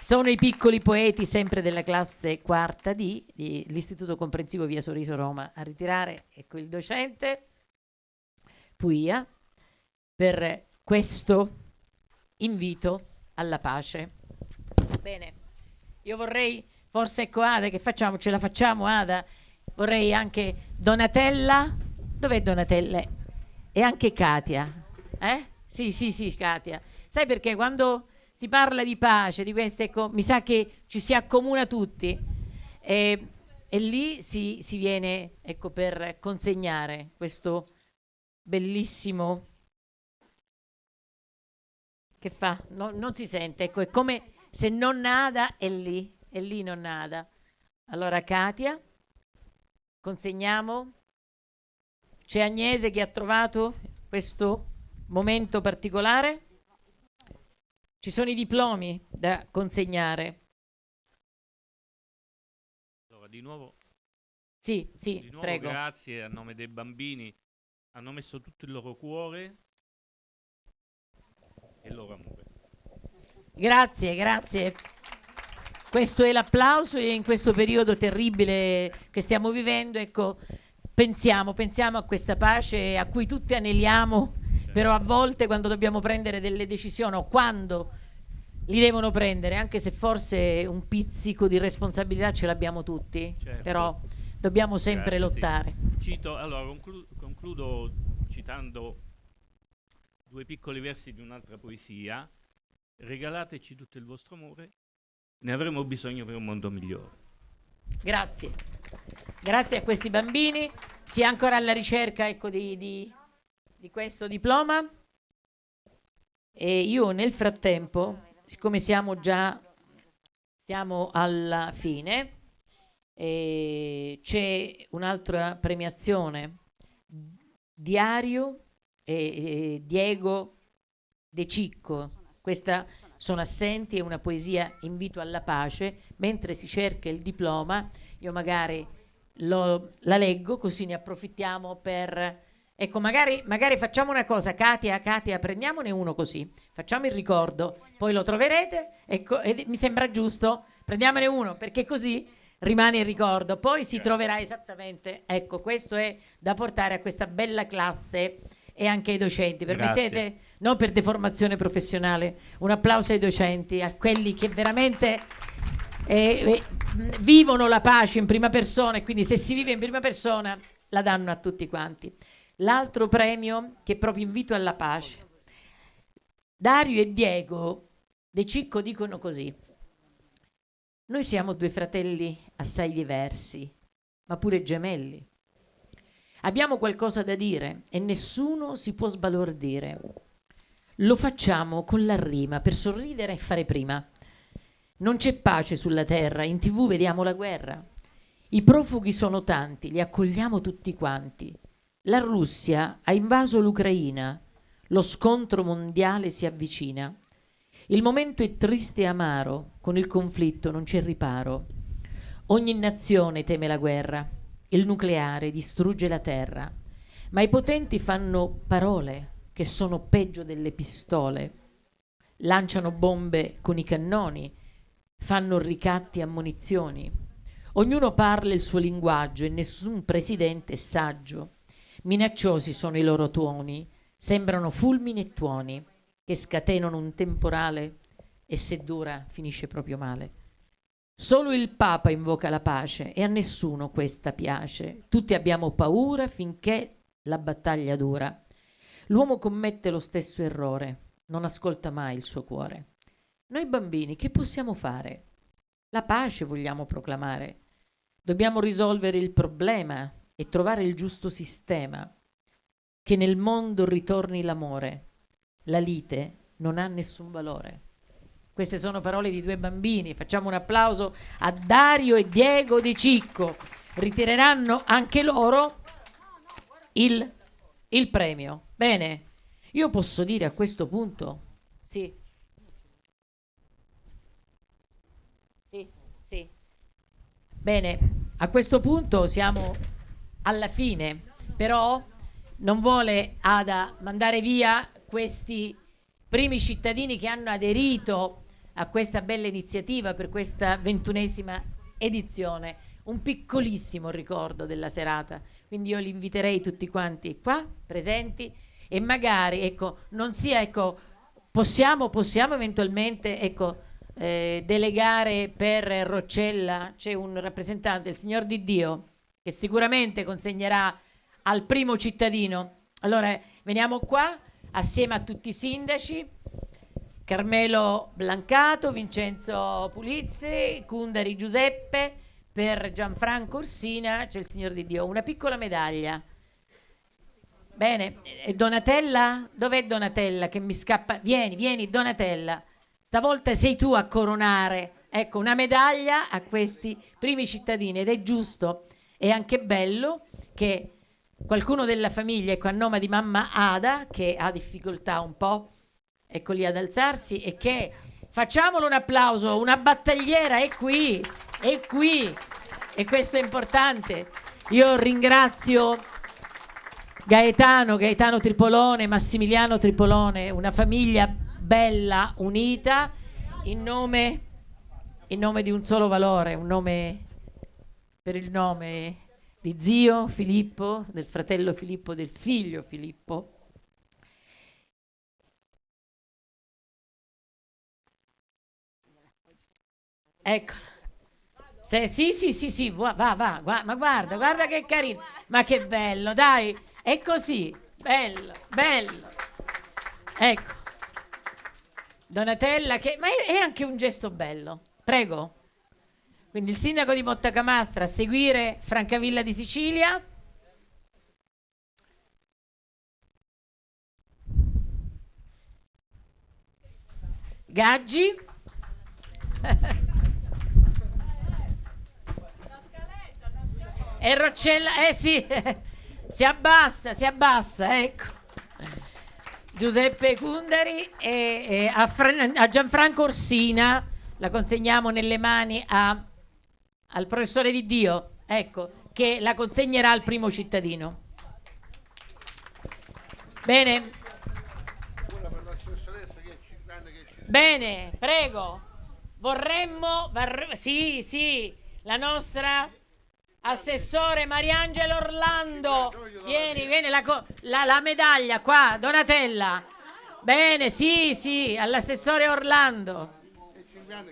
Sono i piccoli poeti sempre della classe quarta D dell'Istituto Comprensivo Via Sorriso Roma a ritirare, ecco il docente Puia, per questo invito alla pace. Bene, io vorrei, forse ecco Ada, che facciamo? Ce la facciamo Ada? Vorrei anche Donatella, dov'è Donatella? E anche Katia, eh? Sì, sì, sì, Katia. Sai perché quando si parla di pace, di questo, ecco, mi sa che ci si accomuna tutti e, e lì si, si, viene ecco, per consegnare questo bellissimo che fa? No, non si sente, ecco, è come se non nada è lì, è lì non nada. Allora Katia, consegniamo. C'è Agnese che ha trovato questo momento particolare. Ci sono i diplomi da consegnare. Allora, di nuovo. Sì, sì, di nuovo prego. Grazie a nome dei bambini. Hanno messo tutto il loro cuore e il loro amore. Grazie, grazie. Questo è l'applauso e in questo periodo terribile che stiamo vivendo, ecco, pensiamo, pensiamo a questa pace a cui tutti aneliamo però a volte quando dobbiamo prendere delle decisioni o quando li devono prendere, anche se forse un pizzico di responsabilità ce l'abbiamo tutti, certo. però dobbiamo sempre Grazie, lottare. Sì. Cito, allora, conclu concludo citando due piccoli versi di un'altra poesia. Regalateci tutto il vostro amore, ne avremo bisogno per un mondo migliore. Grazie. Grazie a questi bambini. Sia ancora alla ricerca ecco, di, di di questo diploma? E io nel frattempo, siccome siamo già siamo alla fine, c'è un'altra premiazione, Diario e, Diego De Cicco, questa sono assenti, è una poesia invito alla pace, mentre si cerca il diploma, io magari lo, la leggo così ne approfittiamo per Ecco, magari, magari, facciamo una cosa, Katia, Katia, prendiamone uno così, facciamo il ricordo, poi lo troverete, ecco, mi sembra giusto, prendiamone uno, perché così rimane il ricordo, poi si troverà esattamente, ecco, questo è da portare a questa bella classe e anche ai docenti, permettete, Grazie. non per deformazione professionale, un applauso ai docenti, a quelli che veramente eh, eh, vivono la pace in prima persona e quindi se si vive in prima persona la danno a tutti quanti. L'altro premio che proprio invito alla pace. Dario e Diego De Cicco dicono così. Noi siamo due fratelli assai diversi, ma pure gemelli. Abbiamo qualcosa da dire e nessuno si può sbalordire. Lo facciamo con la rima per sorridere e fare prima. Non c'è pace sulla terra, in tv vediamo la guerra. I profughi sono tanti, li accogliamo tutti quanti. La Russia ha invaso l'Ucraina, lo scontro mondiale si avvicina. Il momento è triste e amaro, con il conflitto non c'è riparo. Ogni nazione teme la guerra, il nucleare distrugge la terra, ma i potenti fanno parole che sono peggio delle pistole. lanciano bombe con i cannoni, fanno ricatti a munizioni. Ognuno parla il suo linguaggio e nessun presidente è saggio. Minacciosi sono i loro tuoni, sembrano fulmini e tuoni che scatenano un temporale e se dura finisce proprio male. Solo il Papa invoca la pace e a nessuno questa piace. Tutti abbiamo paura finché la battaglia dura. L'uomo commette lo stesso errore, non ascolta mai il suo cuore. Noi bambini che possiamo fare? La pace vogliamo proclamare. Dobbiamo risolvere il problema e trovare il giusto sistema. Che nel mondo ritorni l'amore. La lite non ha nessun valore. Queste sono parole di due bambini. Facciamo un applauso a Dario e Diego Di Cicco. Ritireranno anche loro il, il premio. Bene, io posso dire a questo punto, sì. Sì, sì. Bene, a questo punto siamo alla fine, però non vuole Ada mandare via questi primi cittadini che hanno aderito a questa bella iniziativa per questa ventunesima edizione. Un piccolissimo ricordo della serata, quindi io li inviterei tutti quanti qua presenti e magari ecco, non sia ecco, possiamo, possiamo eventualmente ecco, eh, delegare per Roccella, c'è un rappresentante, il signor Di Dio, che sicuramente consegnerà al primo cittadino. Allora veniamo qua assieme a tutti i sindaci, Carmelo Blancato, Vincenzo Pulizzi, Cundari Giuseppe, per Gianfranco Orsina c'è il Signor di Dio, una piccola medaglia. Bene, e Donatella? Dov'è Donatella che mi scappa? Vieni, vieni Donatella, stavolta sei tu a coronare, ecco, una medaglia a questi primi cittadini ed è giusto, è anche bello che qualcuno della famiglia, ecco a nome di mamma Ada, che ha difficoltà un po', ecco lì ad alzarsi, e che facciamolo un applauso, una battagliera è qui, è qui, e questo è importante. Io ringrazio Gaetano, Gaetano Tripolone, Massimiliano Tripolone, una famiglia bella, unita, in nome, in nome di un solo valore, un nome per il nome di zio Filippo, del fratello Filippo, del figlio Filippo. Ecco. Se, sì, sì, sì, sì, va, va, va, ma guarda, guarda che carino. Ma che bello, dai, è così, bello, bello. Ecco. Donatella, che, ma è, è anche un gesto bello. Prego. Quindi il sindaco di Mottacamastra a seguire Francavilla di Sicilia. Gaggi. e Roccella, eh sì, si abbassa, si abbassa, ecco. Giuseppe Cundari e, e a, a Gianfranco Orsina la consegniamo nelle mani a al professore di Dio, ecco, che la consegnerà al primo cittadino. Bene. Bene, prego. Vorremmo, sì, sì, la nostra assessore Mariangelo Orlando. Vieni, vieni, la, la, la medaglia qua, Donatella. Bene, sì, sì, all'assessore Orlando.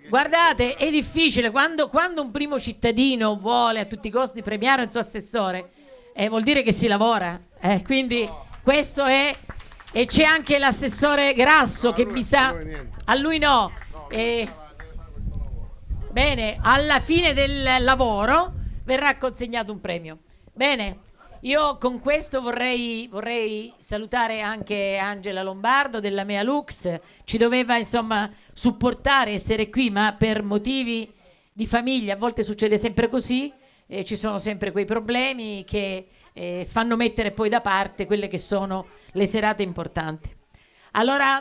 Guardate, è difficile quando, quando, un primo cittadino vuole a tutti i costi premiare il suo assessore, eh, vuol dire che si lavora. Eh, quindi questo è. E c'è anche l'assessore Grasso che mi sa. A lui no. Eh, bene, alla fine del lavoro verrà consegnato un premio. Bene, io con questo vorrei, vorrei, salutare anche Angela Lombardo della Mea Lux, ci doveva insomma supportare, essere qui, ma per motivi di famiglia, a volte succede sempre così, eh, ci sono sempre quei problemi che eh, fanno mettere poi da parte quelle che sono le serate importanti. Allora,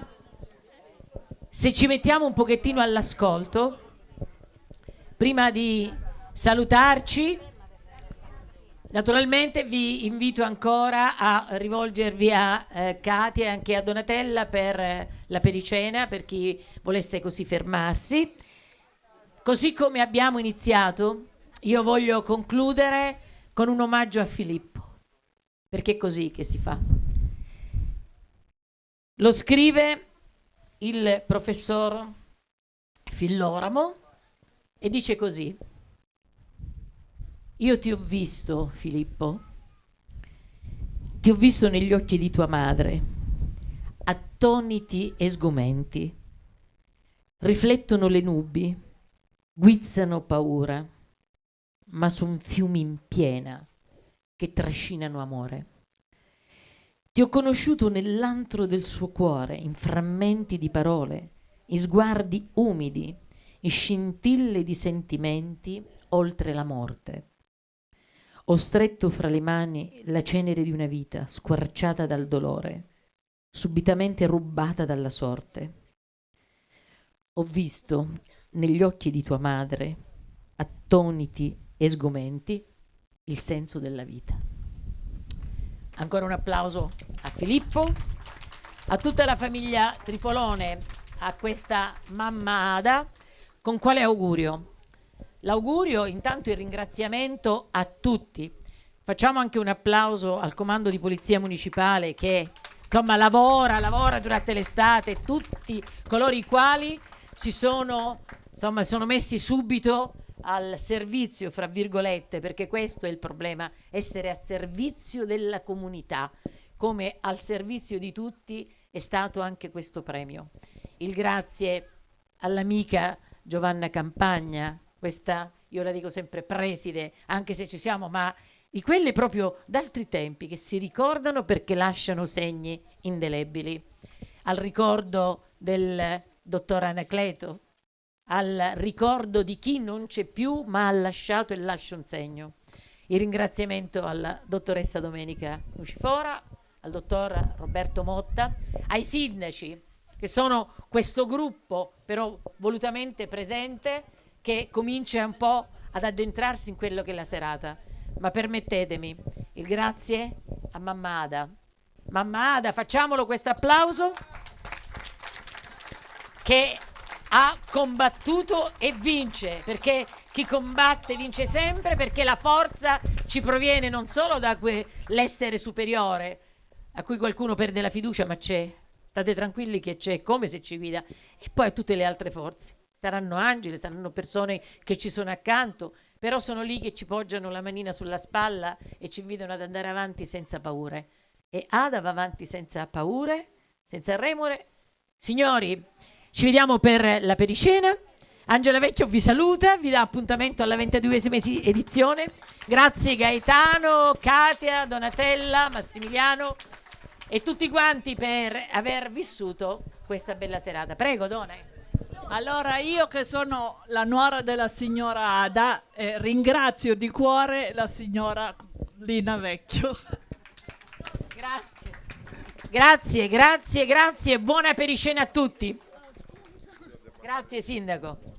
se ci mettiamo un pochettino all'ascolto, prima di salutarci, Naturalmente vi invito ancora a rivolgervi a eh, Katia e anche a Donatella per eh, la pericena, per chi volesse così fermarsi. Così come abbiamo iniziato, io voglio concludere con un omaggio a Filippo, perché è così che si fa. Lo scrive il professor Filloramo e dice così. Io ti ho visto, Filippo, ti ho visto negli occhi di tua madre, attoniti e sgomenti. Riflettono le nubi, guizzano paura, ma son fiumi in piena che trascinano amore. Ti ho conosciuto nell'antro del suo cuore, in frammenti di parole, in sguardi umidi, in scintille di sentimenti oltre la morte. Ho stretto fra le mani la cenere di una vita squarciata dal dolore, subitamente rubata dalla sorte. Ho visto negli occhi di tua madre, attoniti e sgomenti, il senso della vita. Ancora un applauso a Filippo, a tutta la famiglia Tripolone, a questa mamma Ada, con quale augurio? L'augurio, intanto il ringraziamento a tutti. Facciamo anche un applauso al comando di polizia municipale che insomma lavora, lavora durante l'estate, tutti coloro i quali si sono, insomma, sono messi subito al servizio, fra virgolette, perché questo è il problema, essere a servizio della comunità, come al servizio di tutti è stato anche questo premio. Il grazie all'amica Giovanna Campagna, questa, io la dico sempre preside, anche se ci siamo, ma di quelle proprio d'altri tempi che si ricordano perché lasciano segni indelebili. Al ricordo del dottor Anacleto, al ricordo di chi non c'è più ma ha lasciato e lascia un segno. Il ringraziamento alla dottoressa Domenica Lucifora, al dottor Roberto Motta, ai sindaci che sono questo gruppo però volutamente presente che comincia un po' ad addentrarsi in quello che è la serata. Ma permettetemi il grazie a Mamma Ada. Mamma Ada, facciamolo questo applauso che ha combattuto e vince, perché chi combatte vince sempre, perché la forza ci proviene non solo da quell'essere superiore, a cui qualcuno perde la fiducia, ma c'è. State tranquilli che c'è, come se ci guida. E poi a tutte le altre forze saranno angeli, saranno persone che ci sono accanto, però sono lì che ci poggiano la manina sulla spalla e ci invitano ad andare avanti senza paure. E Ada va avanti senza paure, senza remore. Signori, ci vediamo per la pericena. Angela Vecchio vi saluta, vi dà appuntamento alla 22esima edizione. Grazie Gaetano, Katia, Donatella, Massimiliano e tutti quanti per aver vissuto questa bella serata. Prego, Dona. Allora io che sono la nuora della signora Ada eh, ringrazio di cuore la signora Lina Vecchio. Grazie. Grazie, grazie, grazie. Buona pericena a tutti. Grazie Sindaco.